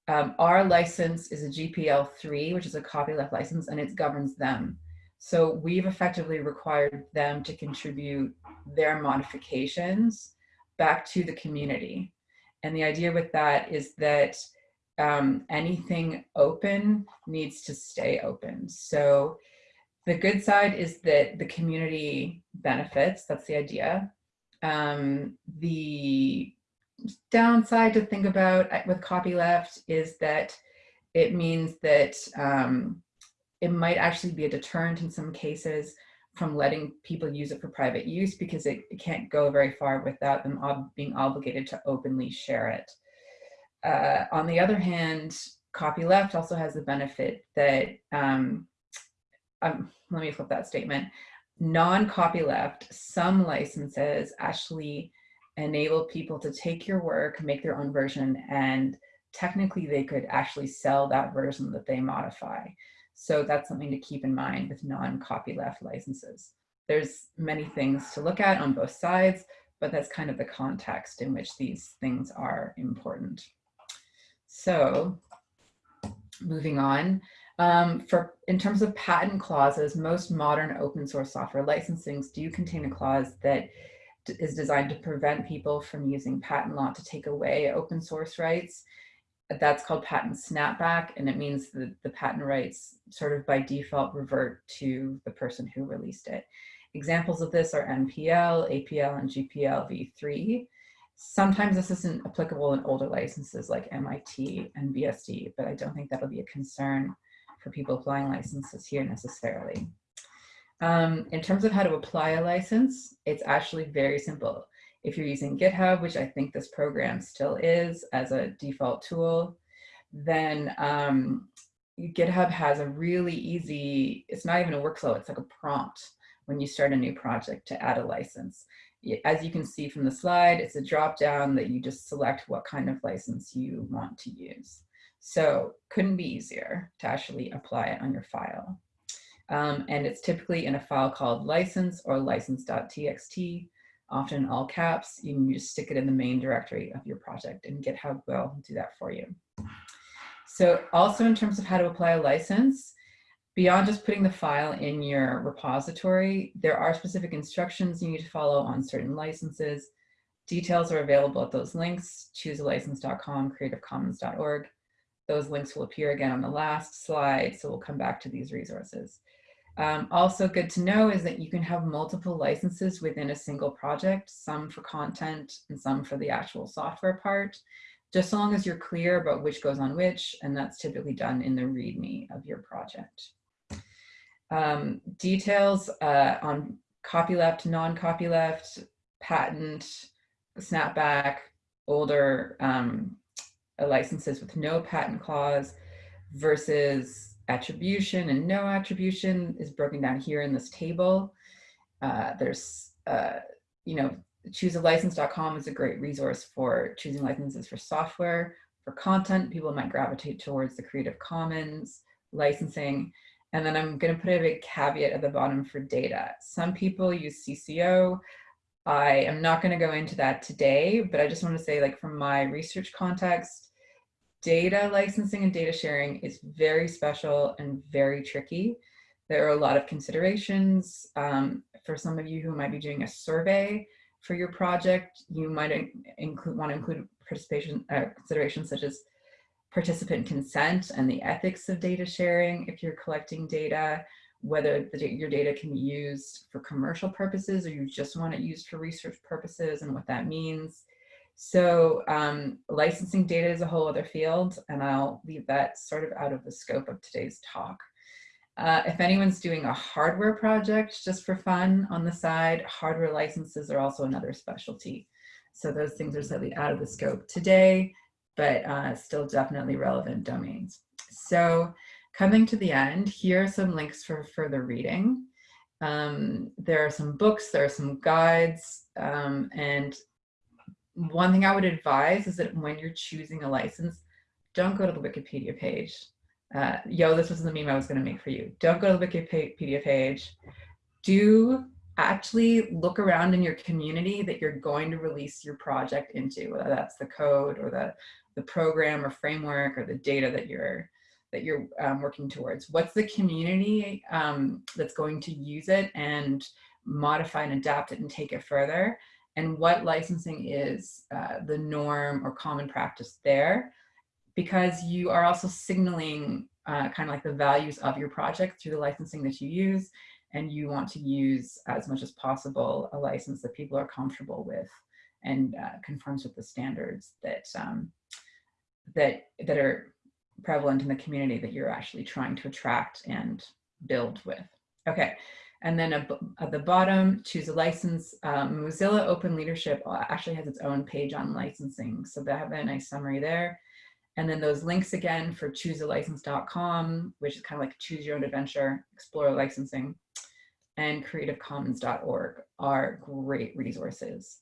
Speaker 19: um, our license is a GPL3, which is a copyleft license, and it governs them. So we've effectively required them to contribute their modifications back to the community. And the idea with that is that um, anything open needs to stay open. So the good side is that the community benefits, that's the idea. Um, the downside to think about with copyleft is that it means that um, it might actually be a deterrent in some cases from letting people use it for private use because it, it can't go very far without them ob being obligated to openly share it. Uh, on the other hand, copyleft also has the benefit that um, um, let me flip that statement, non-copyleft, some licenses actually enable people to take your work, make their own version, and technically they could actually sell that version that they modify. So that's something to keep in mind with non-copyleft licenses. There's many things to look at on both sides, but that's kind of the context in which these things are important. So moving on, um, for in terms of patent clauses, most modern open source software licensings do contain a clause that is designed to prevent people from using patent law to take away open source rights. That's called patent snapback, and it means that the patent rights sort of by default revert to the person who released it. Examples of this are MPL, APL, and GPL v3. Sometimes this isn't applicable in older licenses like MIT and BSD, but I don't think that'll be a concern for people applying licenses here necessarily. Um, in terms of how to apply a license, it's actually very simple. If you're using GitHub, which I think this program still is as a default tool, then um, GitHub has a really easy, it's not even a workflow, it's like a prompt when you start a new project to add a license. As you can see from the slide, it's a drop down that you just select what kind of license you want to use. So couldn't be easier to actually apply it on your file. Um, and it's typically in a file called license or license.txt, often all caps. You can just stick it in the main directory of your project and GitHub will do that for you. So also in terms of how to apply a license, beyond just putting the file in your repository, there are specific instructions you need to follow on certain licenses. Details are available at those links, choosealicense.com, creativecommons.org. Those links will appear again on the last slide, so we'll come back to these resources. Um, also good to know is that you can have multiple licenses within a single project, some for content and some for the actual software part, just so long as you're clear about which goes on which, and that's typically done in the README of your project. Um, details uh, on copyleft, non-copyleft, patent, snapback, older um, licenses with no patent clause versus attribution and no attribution is broken down here in this table. Uh, there's, uh, you know, choosealicense.com is a great resource for choosing licenses for software. For content, people might gravitate towards the Creative Commons licensing. And then I'm going to put a big caveat at the bottom for data. Some people use CC0. I am not going to go into that today, but I just want to say like from my research context, data licensing and data sharing is very special and very tricky. There are a lot of considerations. Um, for some of you who might be doing a survey for your project, you might include, want to include participation uh, considerations such as participant consent and the ethics of data sharing if you're collecting data, whether the, your data can be used for commercial purposes or you just want it used for research purposes and what that means. So um, licensing data is a whole other field and I'll leave that sort of out of the scope of today's talk. Uh, if anyone's doing a hardware project just for fun on the side, hardware licenses are also another specialty. So those things are slightly out of the scope today, but uh, still definitely relevant domains. So coming to the end, here are some links for further reading. Um, there are some books, there are some guides, um, and one thing I would advise is that when you're choosing a license, don't go to the Wikipedia page. Uh, yo, this was the meme I was going to make for you. Don't go to the Wikipedia page. Do actually look around in your community that you're going to release your project into, whether that's the code or the, the program or framework or the data that you're that you're um, working towards. What's the community um, that's going to use it and modify and adapt it and take it further? and what licensing is uh, the norm or common practice there because you are also signaling uh, kind of like the values of your project through the licensing that you use and you want to use as much as possible a license that people are comfortable with and uh, conforms with the standards that um, that that are prevalent in the community that you're actually trying to attract and build with. Okay, and then at the bottom, choose a license. Um, Mozilla Open Leadership actually has its own page on licensing. So they have a nice summary there. And then those links again for choosealicense.com, which is kind of like choose your own adventure, explore licensing, and creativecommons.org are great resources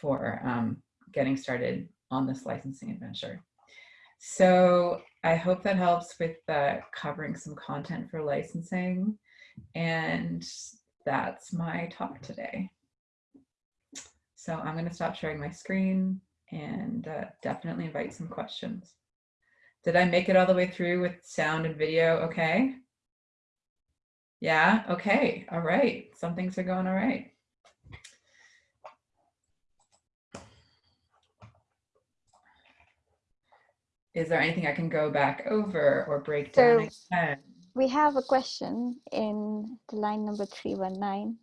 Speaker 19: for um, getting started on this licensing adventure. So I hope that helps with uh, covering some content for licensing. And that's my talk today. So I'm going to stop sharing my screen and uh, definitely invite some questions. Did I make it all the way through with sound and video okay? Yeah, okay, all right. Some things are going all right. Is there anything I can go back over or break down
Speaker 15: so, again? we have a question in the line number 319.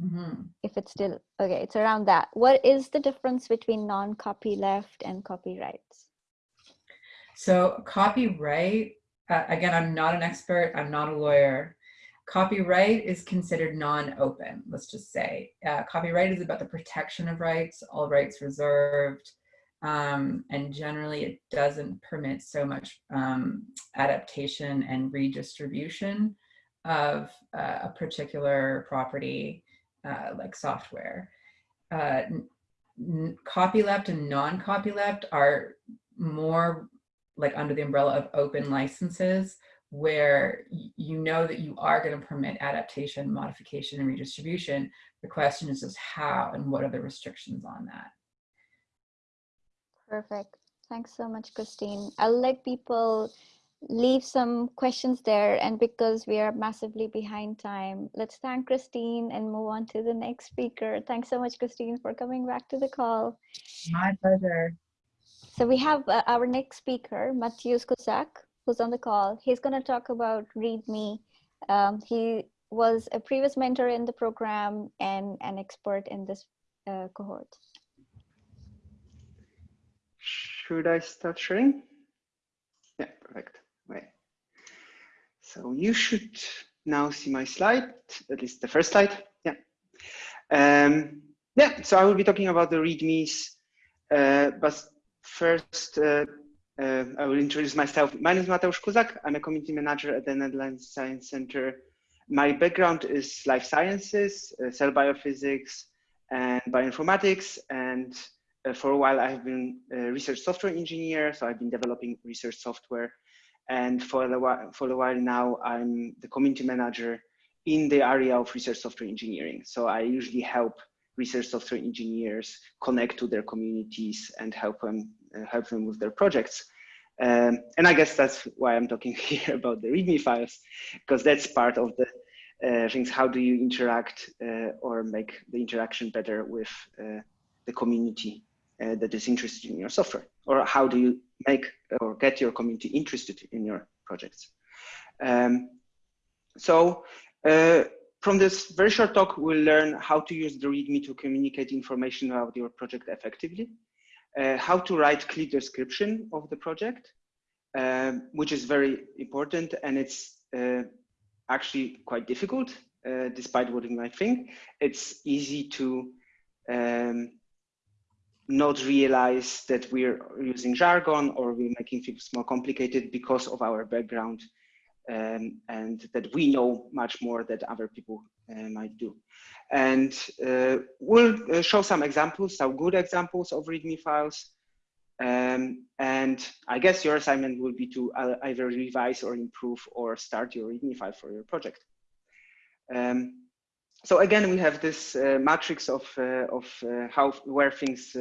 Speaker 15: Mm -hmm. If it's still, okay, it's around that. What is the difference between non-copyleft and copyrights?
Speaker 19: So copyright, uh, again, I'm not an expert, I'm not a lawyer. Copyright is considered non-open, let's just say. Uh, copyright is about the protection of rights, all rights reserved, um, and generally it doesn't permit so much um, adaptation and redistribution of uh, a particular property uh, like software. Uh, copyleft and non-copyleft are more like under the umbrella of open licenses where you know that you are going to permit adaptation, modification, and redistribution. The question is just how and what are the restrictions on that.
Speaker 15: Perfect. Thanks so much, Christine. I'll let people leave some questions there. And because we are massively behind time, let's thank Christine and move on to the next speaker. Thanks so much, Christine, for coming back to the call.
Speaker 19: My pleasure.
Speaker 15: So we have uh, our next speaker, Matthias Kuzak, who's on the call. He's going to talk about README. Um, he was a previous mentor in the program and an expert in this uh, cohort.
Speaker 20: Should I start sharing? Yeah, perfect. Wait. So you should now see my slide, at least the first slide. Yeah. Um, yeah, so I will be talking about the READMEs, uh, but first uh, uh, I will introduce myself. My name is Mateusz Kuzak. I'm a community manager at the Netherlands eScience Center. My background is life sciences, uh, cell biophysics, and bioinformatics, and for a while, I have been a research software engineer, so I've been developing research software. And for a while, for a while now, I'm the community manager in the area of research software engineering. So I usually help research software engineers connect to their communities and help them uh, help them with their projects. Um, and I guess that's why I'm talking here about the README files, because that's part of the uh, things. How do you interact uh, or make the interaction better with uh, the community uh, that is interested in your software? Or how do you make or get your community interested in your projects? Um, so uh, from this very short talk, we'll learn how to use the README to communicate information about your project effectively, uh, how to write clear description of the project, um, which is very important and it's uh, actually quite difficult, uh, despite what you might think. It's easy to um, not realize that we're using jargon or we're making things more complicated because of our background um, and that we know much more that other people uh, might do. And uh, we'll uh, show some examples, some good examples of README files. Um, and I guess your assignment will be to uh, either revise or improve or start your README file for your project. Um, so again, we have this uh, matrix of, uh, of how, where things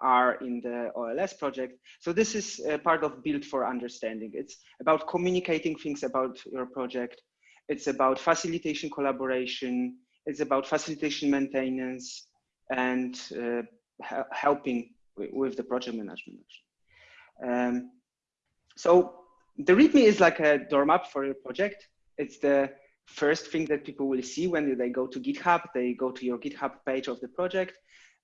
Speaker 20: are in the OLS project. So this is part of Build for Understanding. It's about communicating things about your project. It's about facilitation collaboration. It's about facilitation maintenance and uh, helping with the project management. Um, so the README is like a door map for your project. It's the first thing that people will see when they go to GitHub. They go to your GitHub page of the project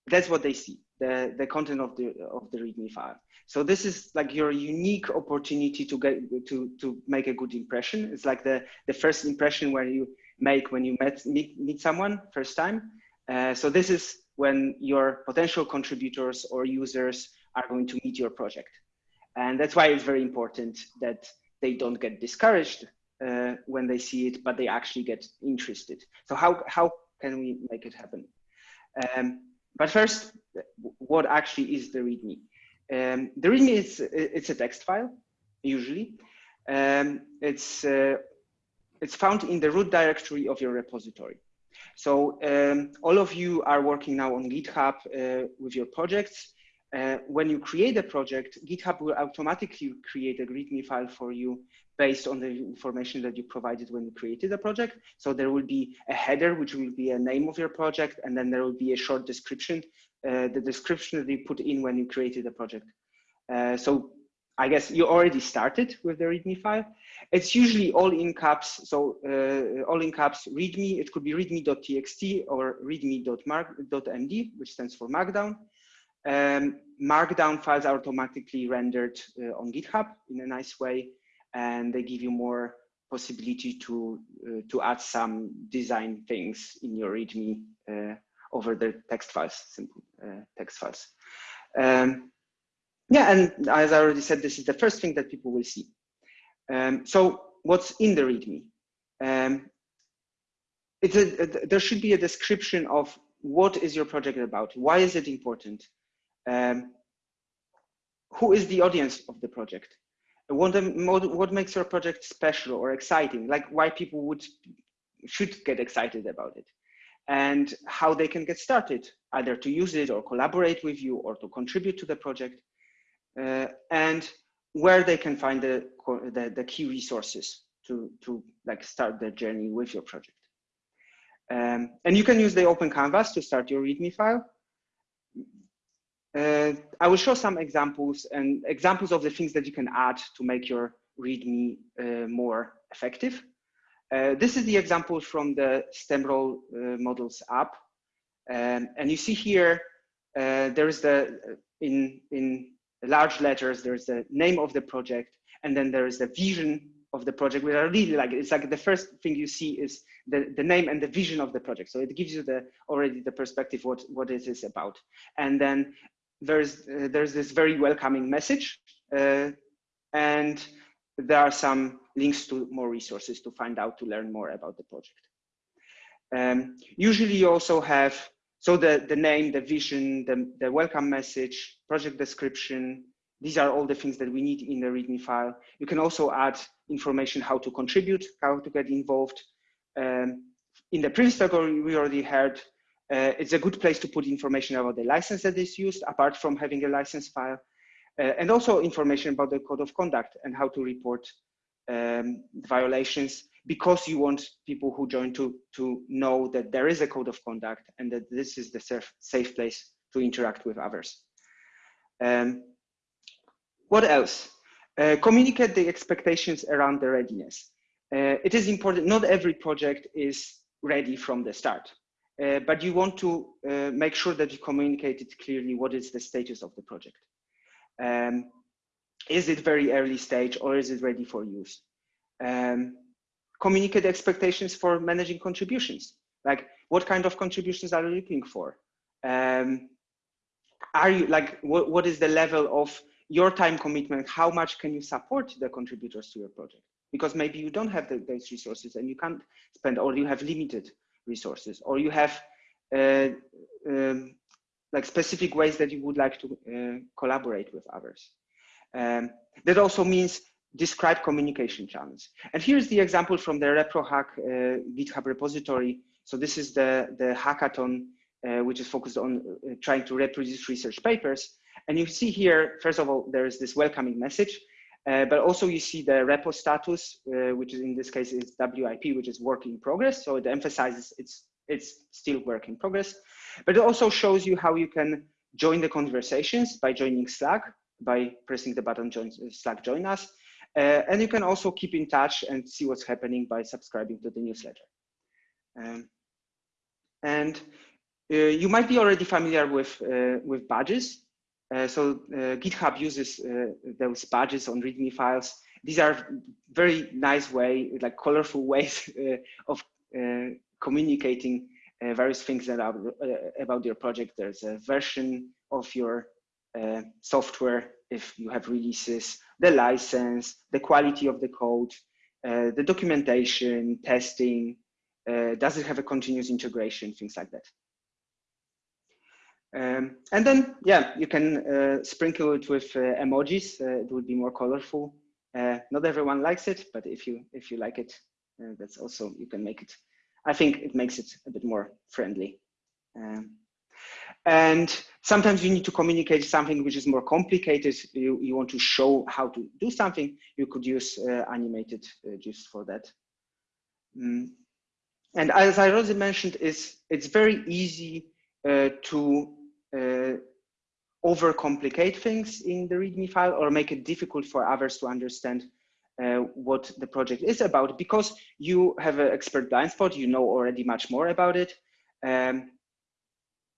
Speaker 20: that's what they see the the content of the of the readme file. So this is like your unique opportunity to get to to make a good impression. It's like the the first impression where you make when you met meet, meet someone first time. Uh, so this is when your potential contributors or users are going to meet your project. And that's why it's very important that they don't get discouraged uh, when they see it but they actually get interested so how how can we make it happen um, but first, what actually is the README? Um, the README is it's a text file, usually. Um, it's uh, it's found in the root directory of your repository. So um, all of you are working now on GitHub uh, with your projects. Uh, when you create a project, GitHub will automatically create a README file for you based on the information that you provided when you created the project. So there will be a header, which will be a name of your project, and then there will be a short description, uh, the description that you put in when you created the project. Uh, so I guess you already started with the README file. It's usually all in caps, so uh, all in caps README. It could be readme.txt or readme.md, which stands for Markdown. Um, Markdown files are automatically rendered uh, on GitHub in a nice way and they give you more possibility to uh, to add some design things in your README uh, over the text files, simple uh, text files. Um, yeah, and as I already said, this is the first thing that people will see. Um, so what's in the README? Um, it's a, a, there should be a description of what is your project about? Why is it important? Um, who is the audience of the project? What, what makes your project special or exciting? Like why people would should get excited about it? And how they can get started either to use it or collaborate with you or to contribute to the project uh, and where they can find the, the, the key resources to to like start their journey with your project. Um, and you can use the open canvas to start your readme file uh, I will show some examples and examples of the things that you can add to make your README uh, more effective. Uh, this is the example from the STEM role uh, models app. Um, and you see here, uh, there is the, in, in large letters, there's the name of the project, and then there is the vision of the project, which I really like. It's like the first thing you see is the, the name and the vision of the project. So it gives you the already the perspective what, what it is about. And then there's uh, there's this very welcoming message uh, and there are some links to more resources to find out to learn more about the project. Um, usually you also have so the the name the vision the, the welcome message project description these are all the things that we need in the readme file. You can also add information how to contribute how to get involved. Um, in the previous talk we already heard uh, it's a good place to put information about the license that is used, apart from having a license file. uh, and also information about the code of conduct and how to report um, violations because you want people who join to, to know that there is a code of conduct and that this is the safe, safe place to interact with others. Um, what else? Uh, communicate the expectations around the readiness. Uh, it is important, not every project is ready from the start, uh, but you want to uh, make sure that you communicate it clearly what is the status of the project. Um, is it very early stage or is it ready for use? Um, communicate expectations for managing contributions. Like what kind of contributions are you looking for? Um, are you like, what, what is the level of your time commitment? How much can you support the contributors to your project? Because maybe you don't have the, those resources and you can't spend, or you have limited resources, or you have uh, um, like specific ways that you would like to uh, collaborate with others. Um, that also means describe communication channels. And here's the example from the ReproHack uh, GitHub repository. So this is the, the hackathon, uh, which is focused on uh, trying to reproduce research papers. And you see here, first of all, there is this welcoming message, uh, but also you see the repo status, uh, which is in this case is WIP, which is work in progress. So it emphasizes it's, it's still work in progress, but it also shows you how you can join the conversations by joining Slack, by pressing the button join Slack join us. Uh, and you can also keep in touch and see what's happening by subscribing to the newsletter. Um, and uh, you might be already familiar with, uh, with badges. Uh, so uh, GitHub uses uh, those badges on README files. These are very nice way, like colorful ways of communicating various things about, about your project. There's a version of your software if you have releases, the license, the quality of the code, uh, the documentation, testing, uh, does it have a continuous integration, things like that. Um, and then, yeah, you can uh, sprinkle it with uh, emojis. Uh, it would be more colorful. Not everyone likes it, but if you if you like it, that's also you can make it. I think it makes it a bit more friendly. Um, and sometimes you need to communicate something which is more complicated. You, you want to show how to do something. You could use uh, animated uh, for that. Mm. And as I already mentioned, is it's very easy uh, to uh, overcomplicate things in the README file or make it difficult for others to understand uh, what the project is about because you have an expert blind spot, you know already much more about it. Um,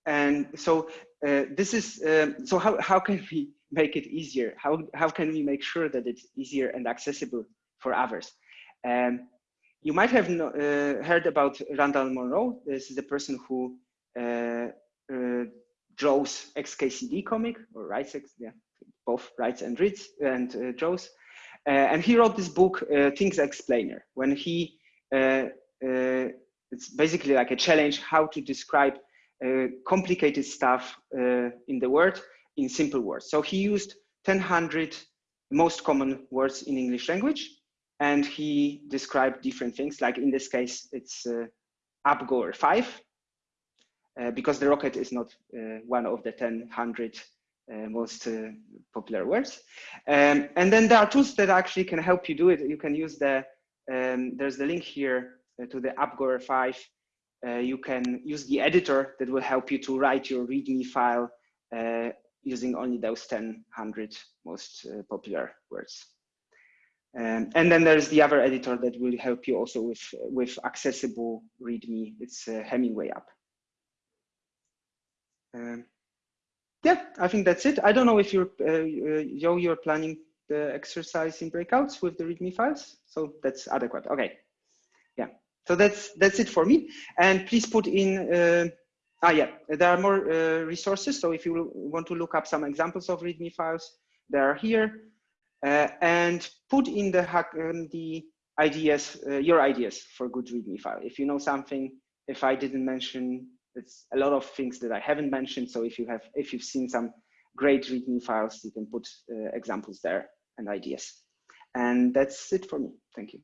Speaker 20: and so uh, this is, um, so how, how can we make it easier? How, how can we make sure that it's easier and accessible for others? Um, you might have no, uh, heard about Randall Munroe. This is the person who uh, uh draws XKCD comic or writes, yeah, both writes and reads and uh, draws. Uh, and he wrote this book, Things Explainer, when he, it's basically like a challenge how to describe uh, complicated stuff uh, in the word in simple words. So he used 1000 most common words in English language, and he described different things. Like in this case, it's uh, UpGoer 5, uh, because the rocket is not uh, one of the 1000 uh, most popular words. Um, and then there are tools that actually can help you do it. You can use the, um, there's the link here to the UpGoer 5 uh, you can use the editor that will help you to write your README file uh, using only those 10, 100 most uh, popular words. Um, and then there's the other editor that will help you also with, with accessible README. It's uh, Hemingway app. Um, yeah, I think that's it. I don't know if you're, uh, Joe, you're planning the exercise in breakouts with the README files. So that's adequate. Okay. Yeah. So that's that's it for me. And please put in, uh, ah yeah, there are more uh, resources. So if you want to look up some examples of README files, they are here. Uh, and put in the hack um, the ideas, uh, your ideas for good README file. If you know something, if I didn't mention, it's a lot of things that I haven't mentioned. So if you have, if you've seen some great README files, you can put uh, examples there and ideas. And that's it for me. Thank you.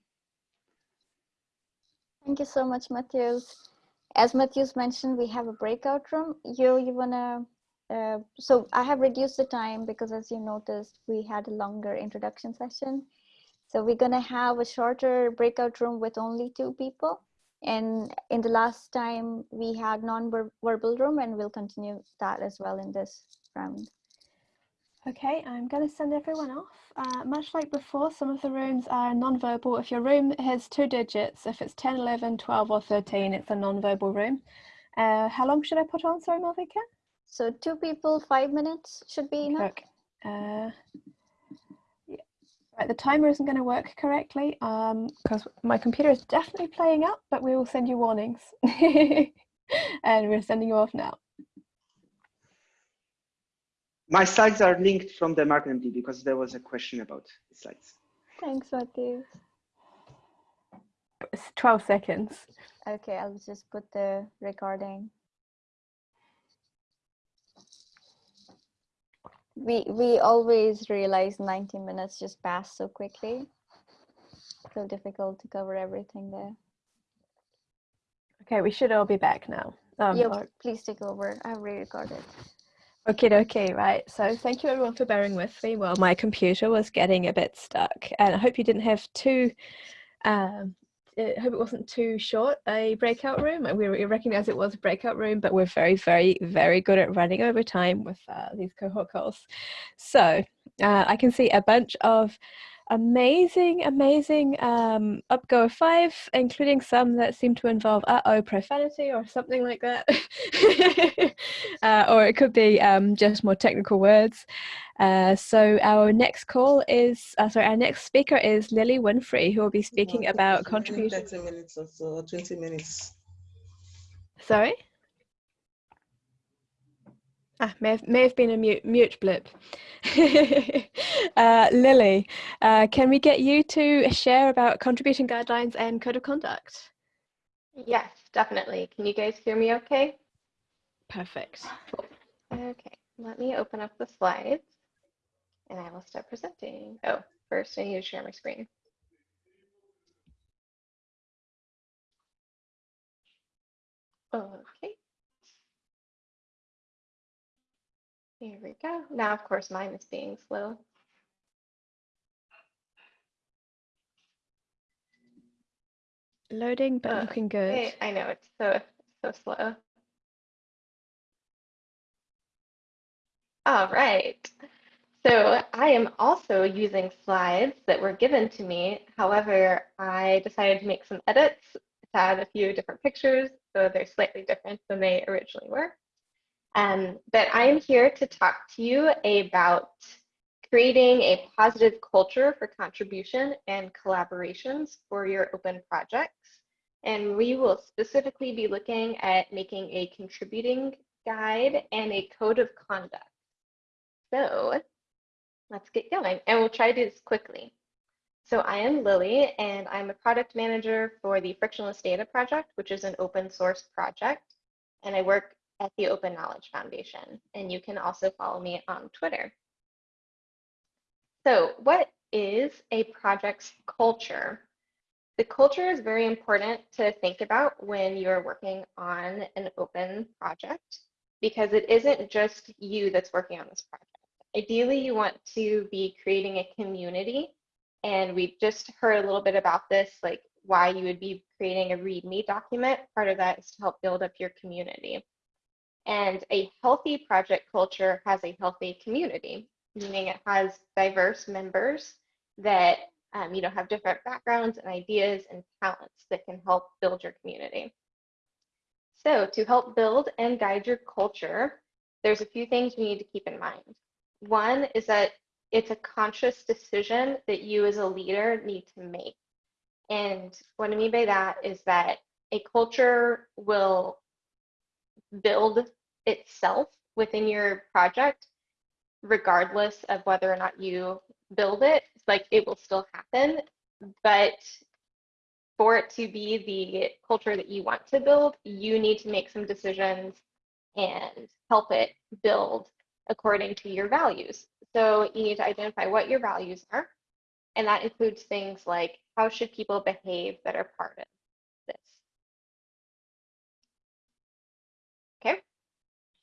Speaker 15: Thank you so much, Matthews. As Matthews mentioned, we have a breakout room. You, you wanna uh, so I have reduced the time because as you noticed, we had a longer introduction session. So we're gonna have a shorter breakout room with only two people. And in the last time we had non-verbal room and we'll continue that as well in this round.
Speaker 1: Okay, I'm going to send everyone off. Uh, much like before, some of the rooms are non-verbal. If your room has two digits, if it's 10, 11, 12 or 13, it's a non-verbal room. Uh, how long should I put on, sorry, Malvika?
Speaker 15: So two people, five minutes should be enough.
Speaker 1: Okay. Uh. Right, the timer isn't going to work correctly because um, my computer is definitely playing up, but we will send you warnings. and we're sending you off now.
Speaker 20: My slides are linked from the HackMD because there was a question about the slides.
Speaker 15: Thanks, Matthew.
Speaker 1: It's 12 seconds.
Speaker 15: Okay, I'll just put the recording. We we always realize 90 minutes just pass so quickly. So difficult to cover everything there.
Speaker 1: Okay, we should all be back now.
Speaker 15: Um, yeah, or... please take over. I've re-recorded.
Speaker 1: Okay, okay, right. So thank you everyone for bearing with me while my computer was getting a bit stuck. And I hope you didn't have too, um, I hope it wasn't too short a breakout room. We, we recognize it was a breakout room, but we're very, very, very good at running over time with uh, these cohort calls. So uh, I can see a bunch of amazing, amazing um, upgo of five, including some that seem to involve uh-oh profanity or something like that. uh, or it could be um, just more technical words. Uh, so our next call is, uh, sorry, our next speaker is Lily Winfree, who will be speaking about contribution.
Speaker 16: 30 minutes or so, 20 minutes.
Speaker 1: Sorry? Ah, may have, may have been a mute, mute blip. uh, Lily, uh, can we get you to share about contribution guidelines and code of conduct?
Speaker 21: Yes, definitely. Can you guys hear me okay?
Speaker 1: Perfect.
Speaker 21: Okay, let me open up the slides and I will start presenting. Oh, first I need to share my screen. Okay. Here we go. Now, of course, mine is being slow.
Speaker 1: Loading, but uh, looking good.
Speaker 21: I know it's so so slow. All right. So I am also using slides that were given to me. However, I decided to make some edits to add a few different pictures, so they're slightly different than they originally were. Um, but I am here to talk to you about creating a positive culture for contribution and collaborations for your open projects. And we will specifically be looking at making a contributing guide and a code of conduct. So let's get going and we'll try to do this quickly. So I am Lily and I'm a product manager for the Frictionless Data Project, which is an open source project. And I work at the Open Knowledge Foundation. And you can also follow me on Twitter. So what is a project's culture? The culture is very important to think about when you're working on an open project because it isn't just you that's working on this project. Ideally, you want to be creating a community. And we just heard a little bit about this, like why you would be creating a README document. Part of that is to help build up your community. And a healthy project culture has a healthy community, meaning it has diverse members that um, you know have different backgrounds and ideas and talents that can help build your community. So to help build and guide your culture, there's a few things you need to keep in mind. One is that it's a conscious decision that you as a leader need to make. And what I mean by that is that a culture will build itself within your project, regardless of whether or not you build it. Like it will still happen, but for it to be the culture that you want to build, you need to make some decisions and help it build according to your values. So you need to identify what your values are. And that includes things like how should people behave that are part of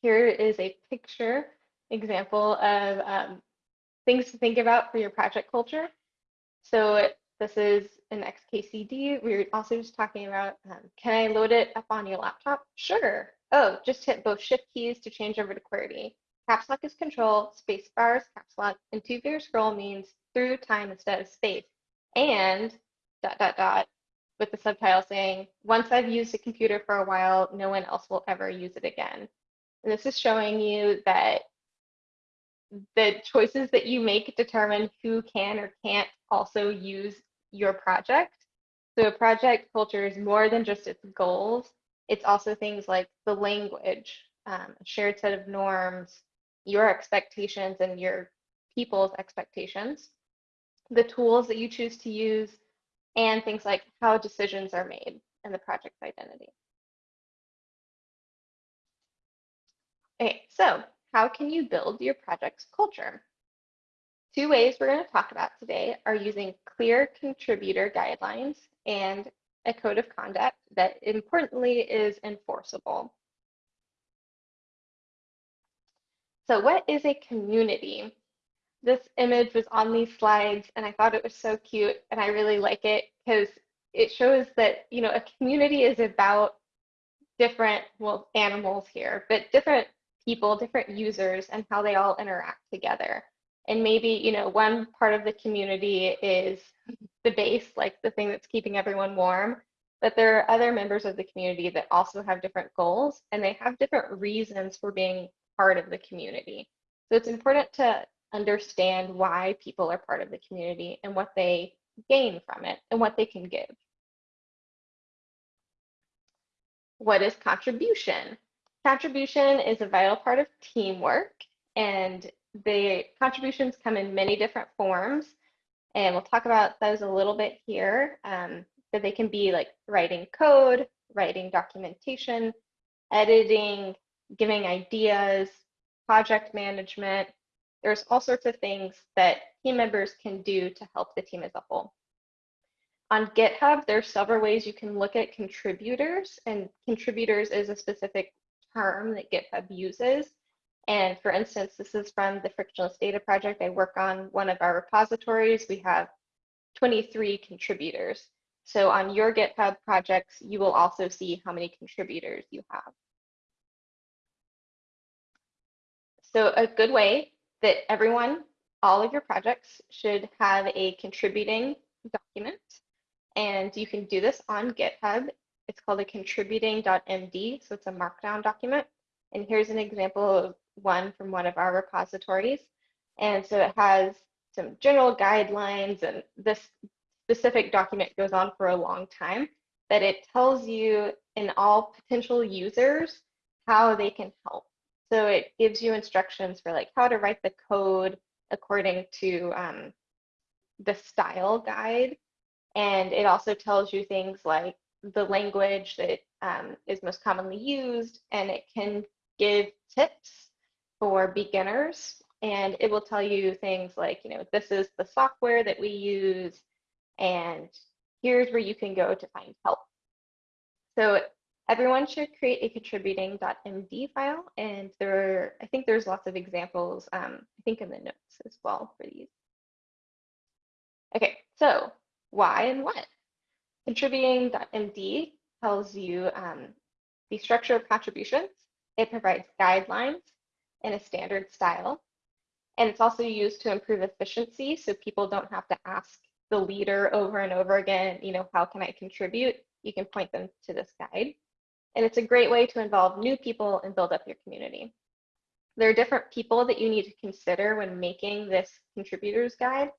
Speaker 21: here is a picture example of um, things to think about for your project culture. So this is an XKCD. We were also just talking about, um, can I load it up on your laptop? Sure. Oh, just hit both shift keys to change over to QWERTY. Caps lock is control, space bar is caps lock, and two finger scroll means through time instead of space. And dot, dot, dot, with the subtitle saying, once I've used a computer for a while, no one else will ever use it again. And this is showing you that the choices that you make determine who can or can't also use your project. So a project culture is more than just its goals. It's also things like the language, um, a shared set of norms, your expectations and your people's expectations, the tools that you choose to use, and things like how decisions are made and the project's identity. Okay, so how can you build your project's culture? Two ways we're going to talk about today are using clear contributor guidelines and a code of conduct that importantly is enforceable. So what is a community? This image was on these slides and I thought it was so cute and I really like it because it shows that, you know, a community is about different, well, animals here, but different people, different users, and how they all interact together. And maybe, you know, one part of the community is the base, like the thing that's keeping everyone warm. But there are other members of the community that also have different goals and they have different reasons for being part of the community. So it's important to understand why people are part of the community and what they gain from it and what they can give. What is contribution? Contribution is a vital part of teamwork and the contributions come in many different forms and we'll talk about those a little bit here. Um, but they can be like writing code, writing documentation, editing, giving ideas, project management. There's all sorts of things that team members can do to help the team as a whole. On GitHub, there's several ways you can look at contributors and contributors is a specific term that GitHub uses. And for instance, this is from the Frictionless Data Project. I work on one of our repositories. We have 23 contributors. So on your GitHub projects, you will also see how many contributors you have. So a good way that everyone, all of your projects should have a contributing document. And you can do this on GitHub it's called a contributing.md, so it's a markdown document. And here's an example of one from one of our repositories. And so it has some general guidelines and this specific document goes on for a long time, that it tells you in all potential users how they can help. So it gives you instructions for like how to write the code according to um, the style guide. And it also tells you things like the language that um, is most commonly used, and it can give tips for beginners. And it will tell you things like, you know, this is the software that we use, and here's where you can go to find help. So everyone should create a contributing.md file, and there, are, I think there's lots of examples, um, I think in the notes as well for these. Okay, so why and what? Contributing.md tells you um, the structure of contributions. It provides guidelines in a standard style. And it's also used to improve efficiency so people don't have to ask the leader over and over again, you know, how can I contribute? You can point them to this guide. And it's a great way to involve new people and build up your community. There are different people that you need to consider when making this contributors guide.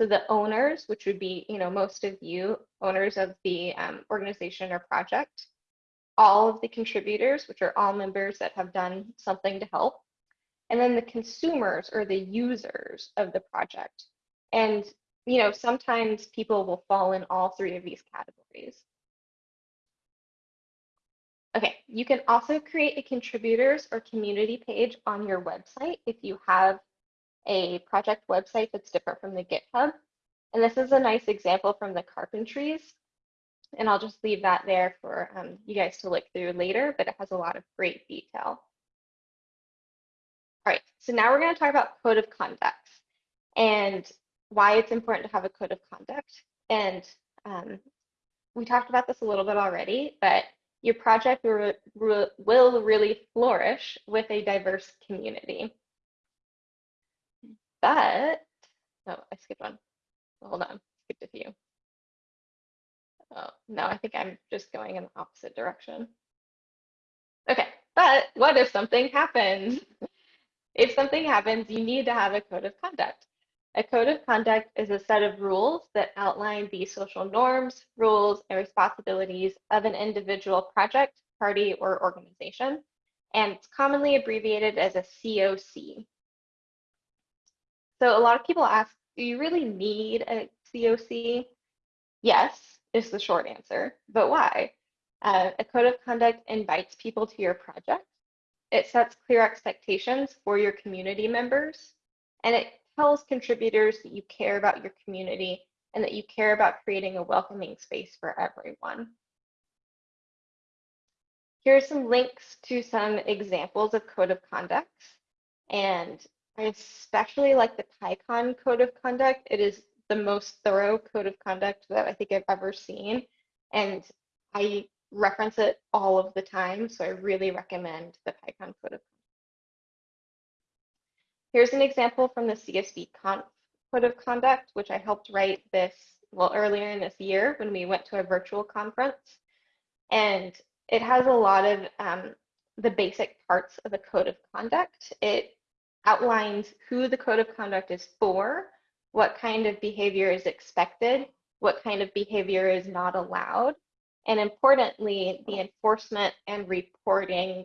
Speaker 21: So the owners, which would be, you know, most of you, owners of the um, organization or project, all of the contributors, which are all members that have done something to help, and then the consumers or the users of the project. And, you know, sometimes people will fall in all three of these categories. Okay, you can also create a contributors or community page on your website if you have a project website that's different from the GitHub. And this is a nice example from the carpentries. And I'll just leave that there for um, you guys to look through later, but it has a lot of great detail. All right, so now we're going to talk about code of conduct and why it's important to have a code of conduct. And um, we talked about this a little bit already, but your project will really flourish with a diverse community. But, oh, I skipped one. Hold on, skipped a few. Oh, no, I think I'm just going in the opposite direction. Okay, but what if something happens? if something happens, you need to have a code of conduct. A code of conduct is a set of rules that outline the social norms, rules, and responsibilities of an individual project, party, or organization, and it's commonly abbreviated as a COC. So a lot of people ask, do you really need a COC? Yes, is the short answer, but why? Uh, a code of conduct invites people to your project. It sets clear expectations for your community members, and it tells contributors that you care about your community and that you care about creating a welcoming space for everyone. Here are some links to some examples of code of conducts. And I especially like the PyCon code of conduct. It is the most thorough code of conduct that I think I've ever seen. And I reference it all of the time. So I really recommend the PyCon code of conduct. Here's an example from the CSV Code of Conduct, which I helped write this, well, earlier in this year when we went to a virtual conference. And it has a lot of um, the basic parts of the Code of Conduct. It outlines who the Code of Conduct is for, what kind of behavior is expected, what kind of behavior is not allowed, and importantly, the enforcement and reporting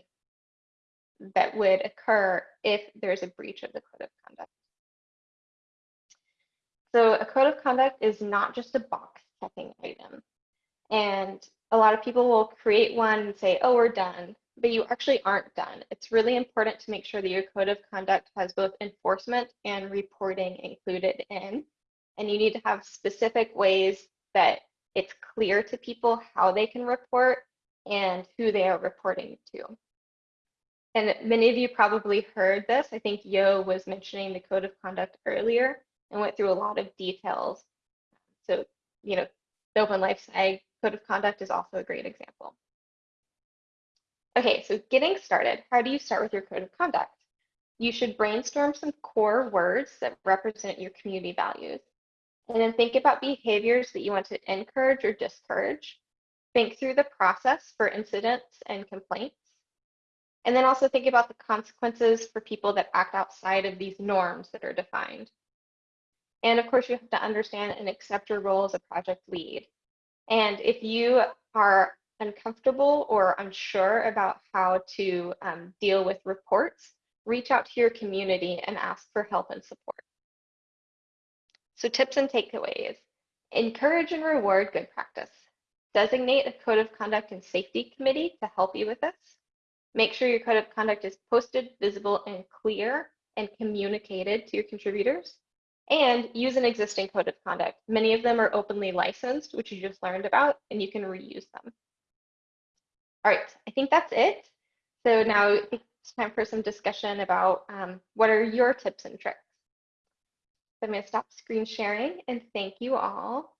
Speaker 21: that would occur if there's a breach of the code of conduct. So a code of conduct is not just a box checking item. And a lot of people will create one and say, oh, we're done, but you actually aren't done. It's really important to make sure that your code of conduct has both enforcement and reporting included in. And you need to have specific ways that it's clear to people how they can report and who they are reporting to. And many of you probably heard this. I think Yo was mentioning the code of conduct earlier and went through a lot of details. So, you know, the Open Life Sci code of conduct is also a great example. Okay, so getting started, how do you start with your code of conduct? You should brainstorm some core words that represent your community values. And then think about behaviors that you want to encourage or discourage. Think through the process for incidents and complaints. And then also think about the consequences for people that act outside of these norms that are defined. And of course, you have to understand and accept your role as a project lead. And if you are uncomfortable or unsure about how to um, deal with reports, reach out to your community and ask for help and support. So tips and takeaways. Encourage and reward good practice. Designate a code of conduct and safety committee to help you with this. Make sure your code of conduct is posted, visible, and clear and communicated to your contributors. And use an existing code of conduct. Many of them are openly licensed, which you just learned about, and you can reuse them. All right, I think that's it. So now it's time for some discussion about um, what are your tips and tricks. So I'm going to stop screen sharing and thank you all.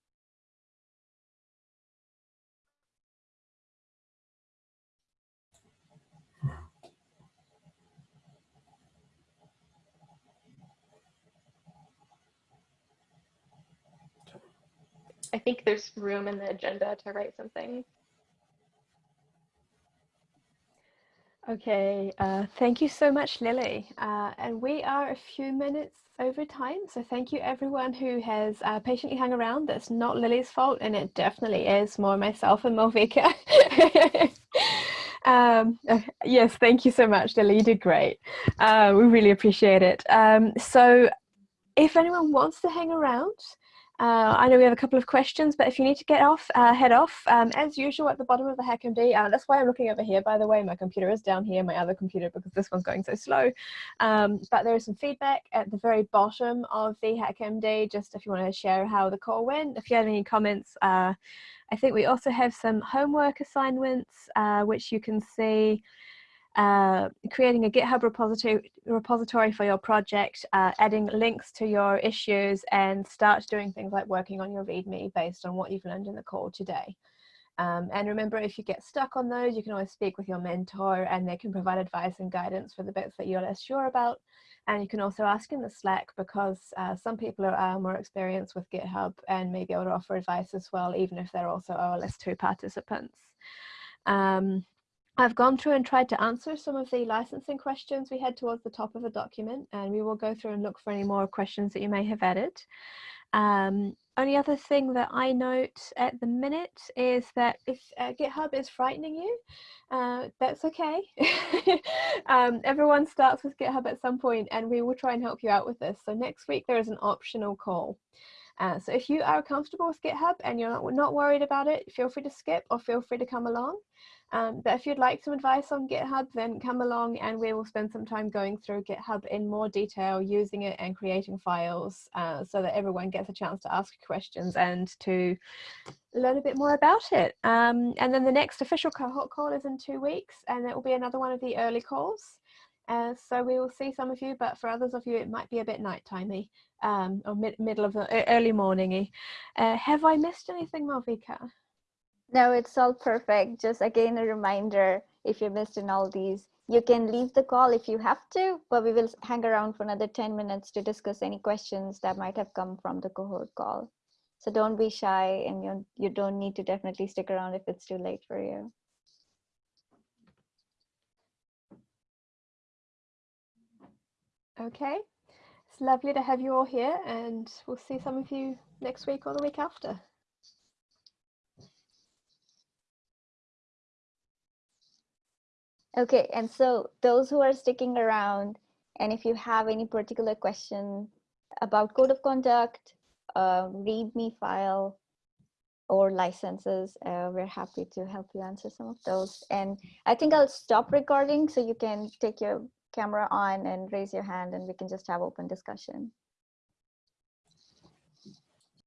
Speaker 21: I think there's room in the agenda to write something.
Speaker 1: Okay, uh, thank you so much, Lily. Uh, and we are a few minutes over time, so thank you everyone who has uh, patiently hung around. That's not Lily's fault, and it definitely is more myself and Malvika. um, yes, thank you so much, Lily. You did great. Uh, we really appreciate it. Um, so if anyone wants to hang around, uh, I know we have a couple of questions, but if you need to get off, uh, head off. Um, as usual, at the bottom of the HackMD, uh, that's why I'm looking over here, by the way. My computer is down here, my other computer, because this one's going so slow. Um, but there is some feedback at the very bottom of the HackMD, just if you want to share how the call went. If you have any comments, uh, I think we also have some homework assignments, uh, which you can see. Uh, creating a GitHub repository, repository for your project, uh, adding links to your issues, and start doing things like working on your README based on what you've learned in the call today. Um, and remember, if you get stuck on those, you can always speak with your mentor and they can provide advice and guidance for the bits that you're less sure about. And you can also ask in the Slack because uh, some people are more experienced with GitHub and may be able to offer advice as well, even if they're also OLS2 participants. Um, I've gone through and tried to answer some of the licensing questions we had towards the top of the document, and we will go through and look for any more questions that you may have added. Um, only other thing that I note at the minute is that if uh, GitHub is frightening you, uh, that's okay. um, everyone starts with GitHub at some point and we will try and help you out with this. So next week there is an optional call. Uh, so if you are comfortable with GitHub and you're not, not worried about it, feel free to skip or feel free to come along. Um, but if you'd like some advice on GitHub, then come along and we will spend some time going through GitHub in more detail, using it and creating files uh, so that everyone gets a chance to ask questions and to learn a bit more about it. Um, and then the next official cohort call is in two weeks and it will be another one of the early calls. Uh, so we will see some of you, but for others of you, it might be a bit nightimey um, or mid middle of the early morningy. Uh, have I missed anything, Malvika?
Speaker 15: No, it's all perfect. Just again, a reminder, if you missed in all these, you can leave the call if you have to, but we will hang around for another 10 minutes to discuss any questions that might have come from the cohort call. So don't be shy and you, you don't need to definitely stick around if it's too late for you.
Speaker 1: Okay, it's lovely to have you all here and we'll see some of you next week or the week after.
Speaker 15: Okay, and so those who are sticking around, and if you have any particular question about code of conduct, uh, README file, or licenses, uh, we're happy to help you answer some of those. And I think I'll stop recording so you can take your camera on and raise your hand and we can just have open discussion.